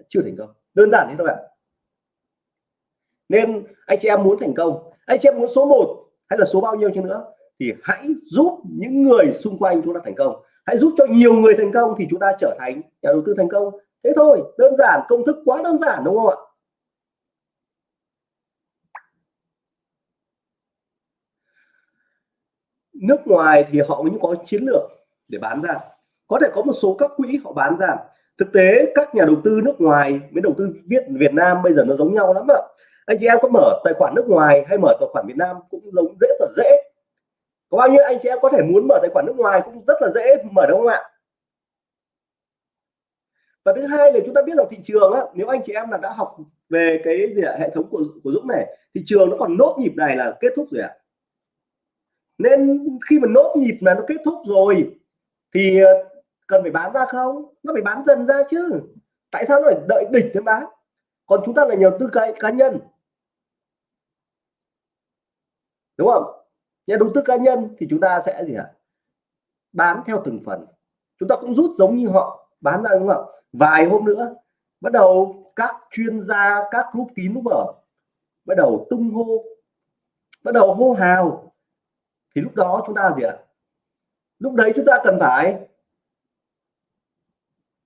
A: chưa thành công. Đơn giản thế thôi ạ. Nên anh chị em muốn thành công, anh chị em muốn số 1 hay là số bao nhiêu chứ nữa, thì hãy giúp những người xung quanh chúng ta thành công. Hãy giúp cho nhiều người thành công thì chúng ta trở thành nhà đầu tư thành công. Thế thôi, đơn giản, công thức quá đơn giản đúng không ạ? Nước ngoài thì họ cũng có chiến lược để bán ra. Có thể có một số các quỹ họ bán ra. Thực tế các nhà đầu tư nước ngoài với đầu tư viết Việt Nam bây giờ nó giống nhau lắm ạ. Anh chị em có mở tài khoản nước ngoài hay mở tài khoản Việt Nam cũng giống dễ rất dễ. Có bao nhiêu anh chị em có thể muốn mở tài khoản nước ngoài cũng rất là dễ mở đúng không ạ. Và thứ hai là chúng ta biết rằng thị trường á, nếu anh chị em là đã học về cái gì ạ, hệ thống của của Dũng này thị trường nó còn nốt nhịp này là kết thúc rồi ạ nên khi mà nốt nhịp là nó kết thúc rồi, thì ờ, cần phải bán ra không? Nó phải bán dần ra chứ. Tại sao nó phải đợi đỉnh mới bán? Còn chúng ta là nhiều tư cái cá nhân. Đúng không? Nhà đầu tư cá nhân thì chúng ta sẽ gì ạ? Bán theo từng phần. Chúng ta cũng rút giống như họ bán ra, đúng không? Vài hôm nữa, bắt đầu các chuyên gia, các group kín lúc mở, bắt đầu tung hô, bắt đầu hô hào thì lúc đó chúng ta gì ạ? Lúc đấy chúng ta cần phải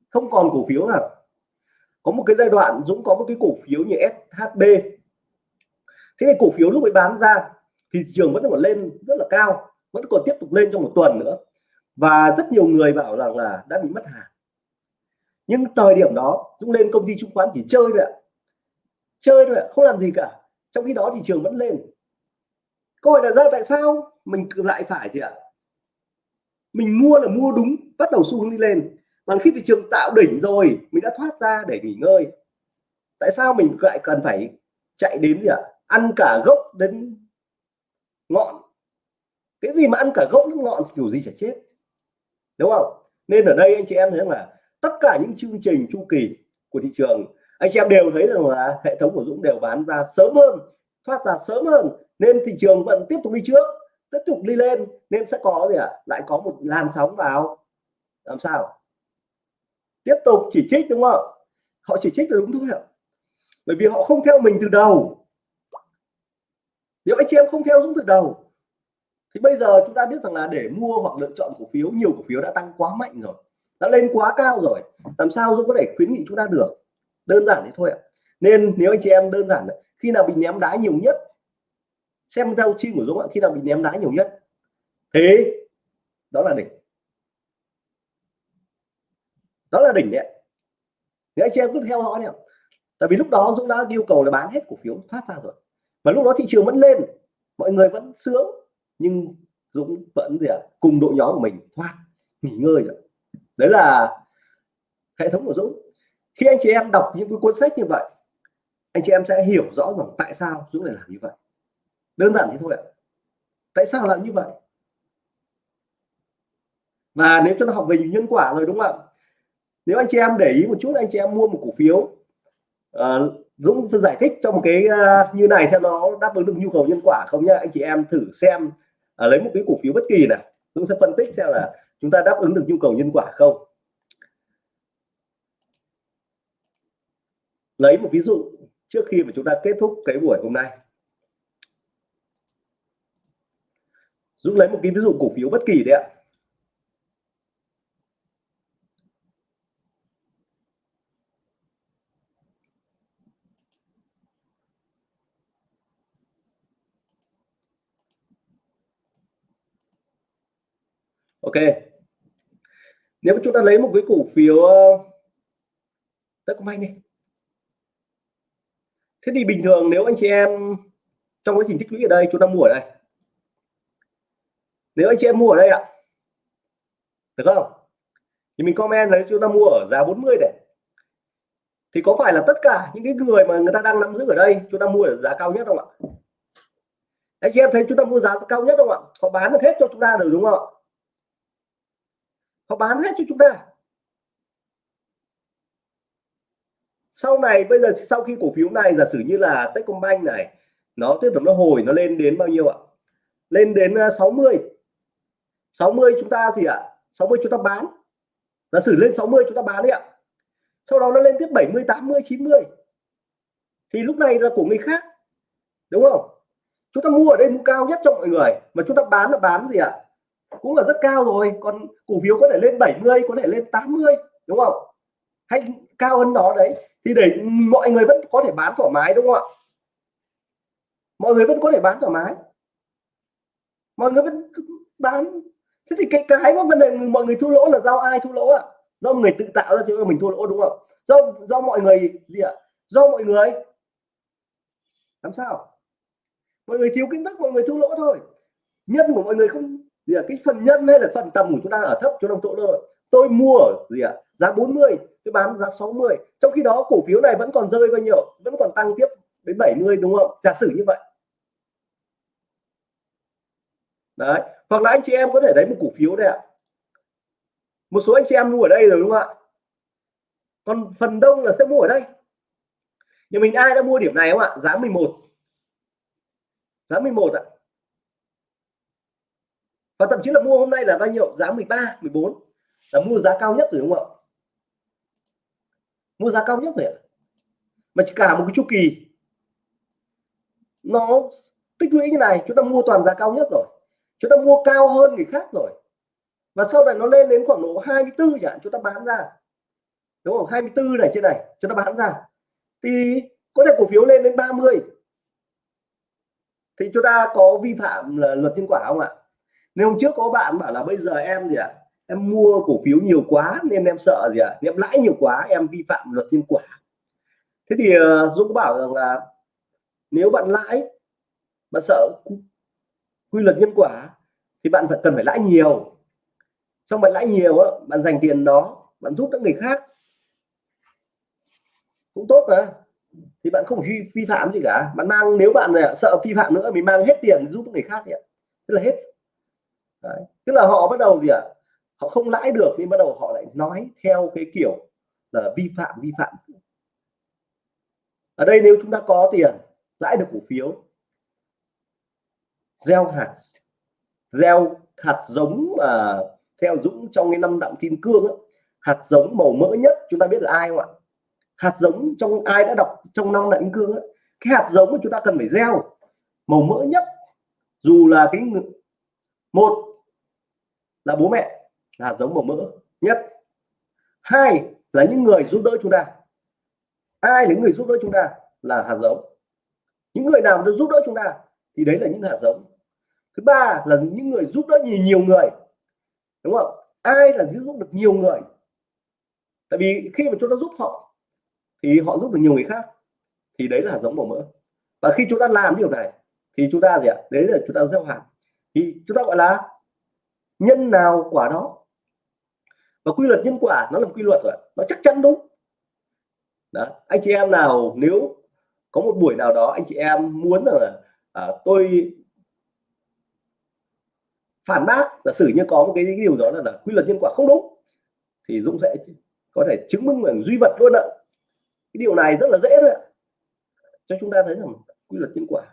A: không còn cổ phiếu nào. Có một cái giai đoạn Dũng có một cái cổ phiếu như SHB thế thì cổ phiếu lúc ấy bán ra thì thị trường vẫn còn lên rất là cao, vẫn còn tiếp tục lên trong một tuần nữa. Và rất nhiều người bảo rằng là đã bị mất hàng. Nhưng thời điểm đó, Dũng lên công ty chứng khoán chỉ chơi thôi ạ. Chơi thôi ạ, không làm gì cả. Trong khi đó thị trường vẫn lên câu hỏi là ra tại sao mình lại phải thì ạ? Mình mua là mua đúng, bắt đầu xu hướng đi lên. Còn khi thị trường tạo đỉnh rồi, mình đã thoát ra để nghỉ ngơi. Tại sao mình lại cần phải chạy đến gì ạ? Ăn cả gốc đến ngọn. Cái gì mà ăn cả gốc đến ngọn kiểu gì chả chết. Đúng không? Nên ở đây anh chị em thấy là tất cả những chương trình chu kỳ của thị trường, anh chị em đều thấy rằng là hệ thống của Dũng đều bán ra sớm hơn, thoát ra sớm hơn nên thị trường vẫn tiếp tục đi trước, tiếp tục đi lên, nên sẽ có gì ạ? À? lại có một làn sóng vào. Làm sao? Tiếp tục chỉ trích, đúng không? Họ chỉ trích là đúng thôi ạ. Bởi vì họ không theo mình từ đầu. Nếu anh chị em không theo Dũng từ đầu, thì bây giờ chúng ta biết rằng là để mua hoặc lựa chọn cổ phiếu, nhiều cổ phiếu đã tăng quá mạnh rồi, đã lên quá cao rồi. Làm sao Dũng có thể khuyến nghị chúng ta được? Đơn giản thế thôi ạ. Nên nếu anh chị em đơn giản, khi nào bị ném đá nhiều nhất xem giao chi của Dũng ạ, khi nào bị ném đá nhiều nhất. Thế, đó là đỉnh. Đó là đỉnh đấy thì anh chị em cứ theo dõi này tại vì lúc đó Dũng đã yêu cầu là bán hết cổ phiếu thoát ra rồi. Mà lúc đó thị trường vẫn lên, mọi người vẫn sướng, nhưng Dũng vẫn gì ạ, cùng đội nhóm của mình thoát, nghỉ ngơi rồi đấy là hệ thống của Dũng. Khi anh chị em đọc những cái cuốn sách như vậy, anh chị em sẽ hiểu rõ rằng tại sao Dũng lại làm như vậy đơn giản thế thôi ạ. Tại sao lại như vậy? Và nếu cho nó học về nhân quả rồi đúng không ạ? Nếu anh chị em để ý một chút anh chị em mua một cổ phiếu à, Dũng tôi giải thích trong cái uh, như này xem nó đáp ứng được nhu cầu nhân quả không nhá. Anh chị em thử xem à, lấy một cái cổ phiếu bất kỳ này Dũng sẽ phân tích xem là chúng ta đáp ứng được nhu cầu nhân quả không. Lấy một ví dụ trước khi mà chúng ta kết thúc cái buổi hôm nay. Dũng lấy một cái ví dụ cổ phiếu bất kỳ đấy ạ. Ok. Nếu chúng ta lấy một cái cổ phiếu ờ, Techcombank đi thế thì bình thường nếu anh chị em trong quá trình tích lũy ở đây, chúng ta mua ở đây nếu anh chị em mua ở đây ạ, được không? Thì mình comment lấy chúng ta mua ở giá 40 để thì có phải là tất cả những cái người mà người ta đang nắm giữ ở đây, chúng ta mua ở giá cao nhất không ạ? Anh chị em thấy chúng ta mua giá cao nhất không ạ? Họ bán được hết cho chúng ta rồi đúng không ạ? Họ bán hết cho chúng ta. Sau này, bây giờ sau khi cổ phiếu này, giả sử như là Techcombank này, nó tiếp tục nó hồi, nó lên đến bao nhiêu ạ? Lên đến à, 60 mươi. 60 chúng ta gì ạ 60 chúng ta bán. Giả sử lên 60 chúng ta bán đi ạ. Sau đó nó lên tiếp 70 80 90 thì lúc này là của người khác, đúng không? Chúng ta mua ở đây mua cao nhất cho mọi người, mà chúng ta bán là bán gì ạ? Cũng là rất cao rồi, còn cổ phiếu có thể lên 70 có thể lên 80 đúng không? Hay cao hơn đó đấy, thì để mọi người vẫn có thể bán thoải mái, đúng không ạ? Mọi người vẫn có thể bán thoải mái. Mọi người vẫn bán thế thì cái cái mà vấn đề mọi người thua lỗ là do ai thua lỗ ạ? À? do người tự tạo ra cho mình thua lỗ đúng không? Do do mọi người gì ạ? À? do mọi người. Làm sao? Mọi người thiếu kiến thức mọi người thua lỗ thôi. Nhân của mọi người không gì à, cái phần nhân hay là phần tầm của chúng ta ở thấp cho đồng chỗ rồi tôi mua gì ạ? À? giá 40 tôi bán giá 60 trong khi đó cổ phiếu này vẫn còn rơi bao nhiêu? Vẫn còn tăng tiếp đến 70 đúng không? Giả sử như vậy đấy. Hoặc là anh chị em có thể thấy một cổ phiếu đây ạ. Một số anh chị em mua ở đây rồi, đúng không ạ? Còn phần đông là sẽ mua ở đây. Nhà mình ai đã mua điểm này không ạ? Giá 11 giá 11 ạ. Và thậm chí là mua hôm nay là bao nhiêu? Giá 13 14 là mua giá cao nhất rồi, đúng không ạ? Mua giá cao nhất rồi ạ. Mà chỉ cả một cái chu kỳ. Nó tích lũy như này, chúng ta mua toàn giá cao nhất rồi chúng ta mua cao hơn người khác rồi. Và sau này nó lên đến khoảng độ 24 chẳng chúng ta bán ra. Đúng không? 24 này trên này chúng ta bán ra. Thì có thể cổ phiếu lên đến 30 thì chúng ta có vi phạm là luật nhân quả không ạ? Nếu hôm trước có bạn bảo là bây giờ em gì ạ? À? em mua cổ phiếu nhiều quá nên em sợ gì ạ? À? em lãi nhiều quá em vi phạm luật nhân quả. Thế thì uh, Dũng bảo rằng là nếu bạn lãi bạn sợ quy luật nhân quả thì bạn phải cần phải lãi nhiều. Xong bạn lãi nhiều á bạn dành tiền đó bạn giúp các người khác cũng tốt mà. Thì bạn không vi, vi phạm gì cả. Bạn mang nếu bạn này sợ vi phạm nữa mình mang hết tiền giúp người khác vậy tức là hết. Đấy. tức là họ bắt đầu gì ạ? Họ không lãi được nhưng bắt đầu họ lại nói theo cái kiểu là vi phạm vi phạm. Ở đây nếu chúng ta có tiền lãi được cổ phiếu gieo hạt. Gieo hạt giống mà theo Dũng trong cái năm đạm kim cương ấy, hạt giống màu mỡ nhất chúng ta biết là ai không ạ? Hạt giống trong ai đã đọc trong năm đạm kim cương ấy, cái hạt giống mà chúng ta cần phải gieo màu mỡ nhất dù là cái một là bố mẹ là hạt giống màu mỡ nhất. Hai là những người giúp đỡ chúng ta. Ai là những người giúp đỡ chúng ta? Là hạt giống. Những người nào giúp đỡ chúng ta thì đấy là những hạt giống thứ ba là những người giúp đỡ nhiều, nhiều người. Đúng không? Ai là giúp được nhiều người? Tại vì khi mà chúng ta giúp họ thì họ giúp được nhiều người khác. Thì đấy là hạt giống màu mỡ. Và khi chúng ta làm điều này thì chúng ta gì ạ? Đấy là chúng ta gieo hạt. Thì chúng ta gọi là nhân nào quả đó. Và quy luật nhân quả nó là một quy luật rồi nó chắc chắn đúng. Đó. anh chị em nào nếu có một buổi nào đó anh chị em muốn là à, tôi phản bác giả sử như có một cái điều đó là, là quy luật nhân quả không đúng thì Dũng sẽ có thể chứng minh bằng duy vật luôn ạ. Cái điều này rất là dễ thôi ạ. Cho chúng ta thấy rằng quy luật nhân quả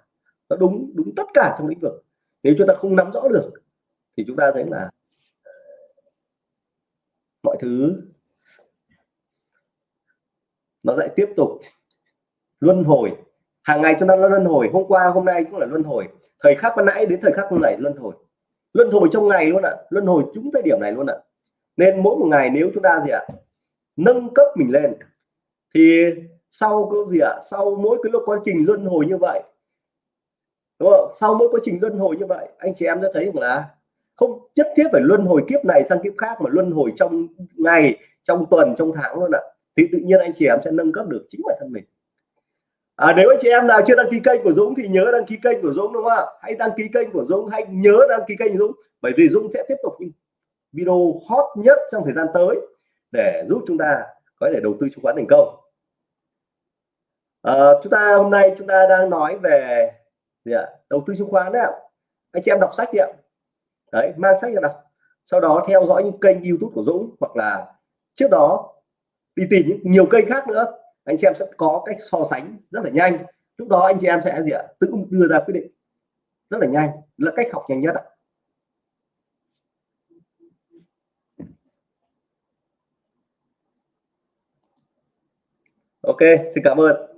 A: nó đúng đúng tất cả trong lĩnh vực. Nếu chúng ta không nắm rõ được thì chúng ta thấy là ờ, mọi thứ nó lại tiếp tục luân hồi. Hàng ngày chúng ta luân hồi hôm qua hôm nay cũng là luân hồi. Thời khắc ban nãy đến thời khắc này luân hồi luân hồi trong ngày luôn ạ à. luân hồi chúng thời điểm này luôn ạ à. nên mỗi một ngày nếu chúng ta gì ạ à, nâng cấp mình lên thì sau cái gì ạ à, sau mỗi cái lúc quá trình luân hồi như vậy đúng không sau mỗi quá trình luân hồi như vậy anh chị em đã thấy rằng là không nhất thiết phải luân hồi kiếp này sang kiếp khác mà luân hồi trong ngày trong tuần trong tháng luôn ạ à. thì tự nhiên anh chị em sẽ nâng cấp được chính bản thân mình à, nếu anh chị em nào chưa đăng ký kênh của Dũng thì nhớ đăng ký kênh của Dũng đúng không ạ? Hãy đăng ký kênh của Dũng hãy nhớ đăng ký kênh của Dũng bởi vì Dũng sẽ tiếp tục những video hot nhất trong thời gian tới để giúp chúng ta có thể đầu tư chứng khoán thành công. À, chúng ta hôm nay chúng ta đang nói về gì ạ? đầu tư chứng khoán đấy ạ. Anh chị em đọc sách đi ạ. Đấy mang sách ra đọc. Sau đó theo dõi những kênh YouTube của Dũng hoặc là trước đó đi tìm những nhiều kênh khác nữa anh chị em sẽ có cách so sánh rất là nhanh. Lúc đó anh chị em sẽ gì ạ? Tự đưa ra quyết định rất là nhanh, là cách học nhanh nhất ạ. Ok, xin cảm ơn.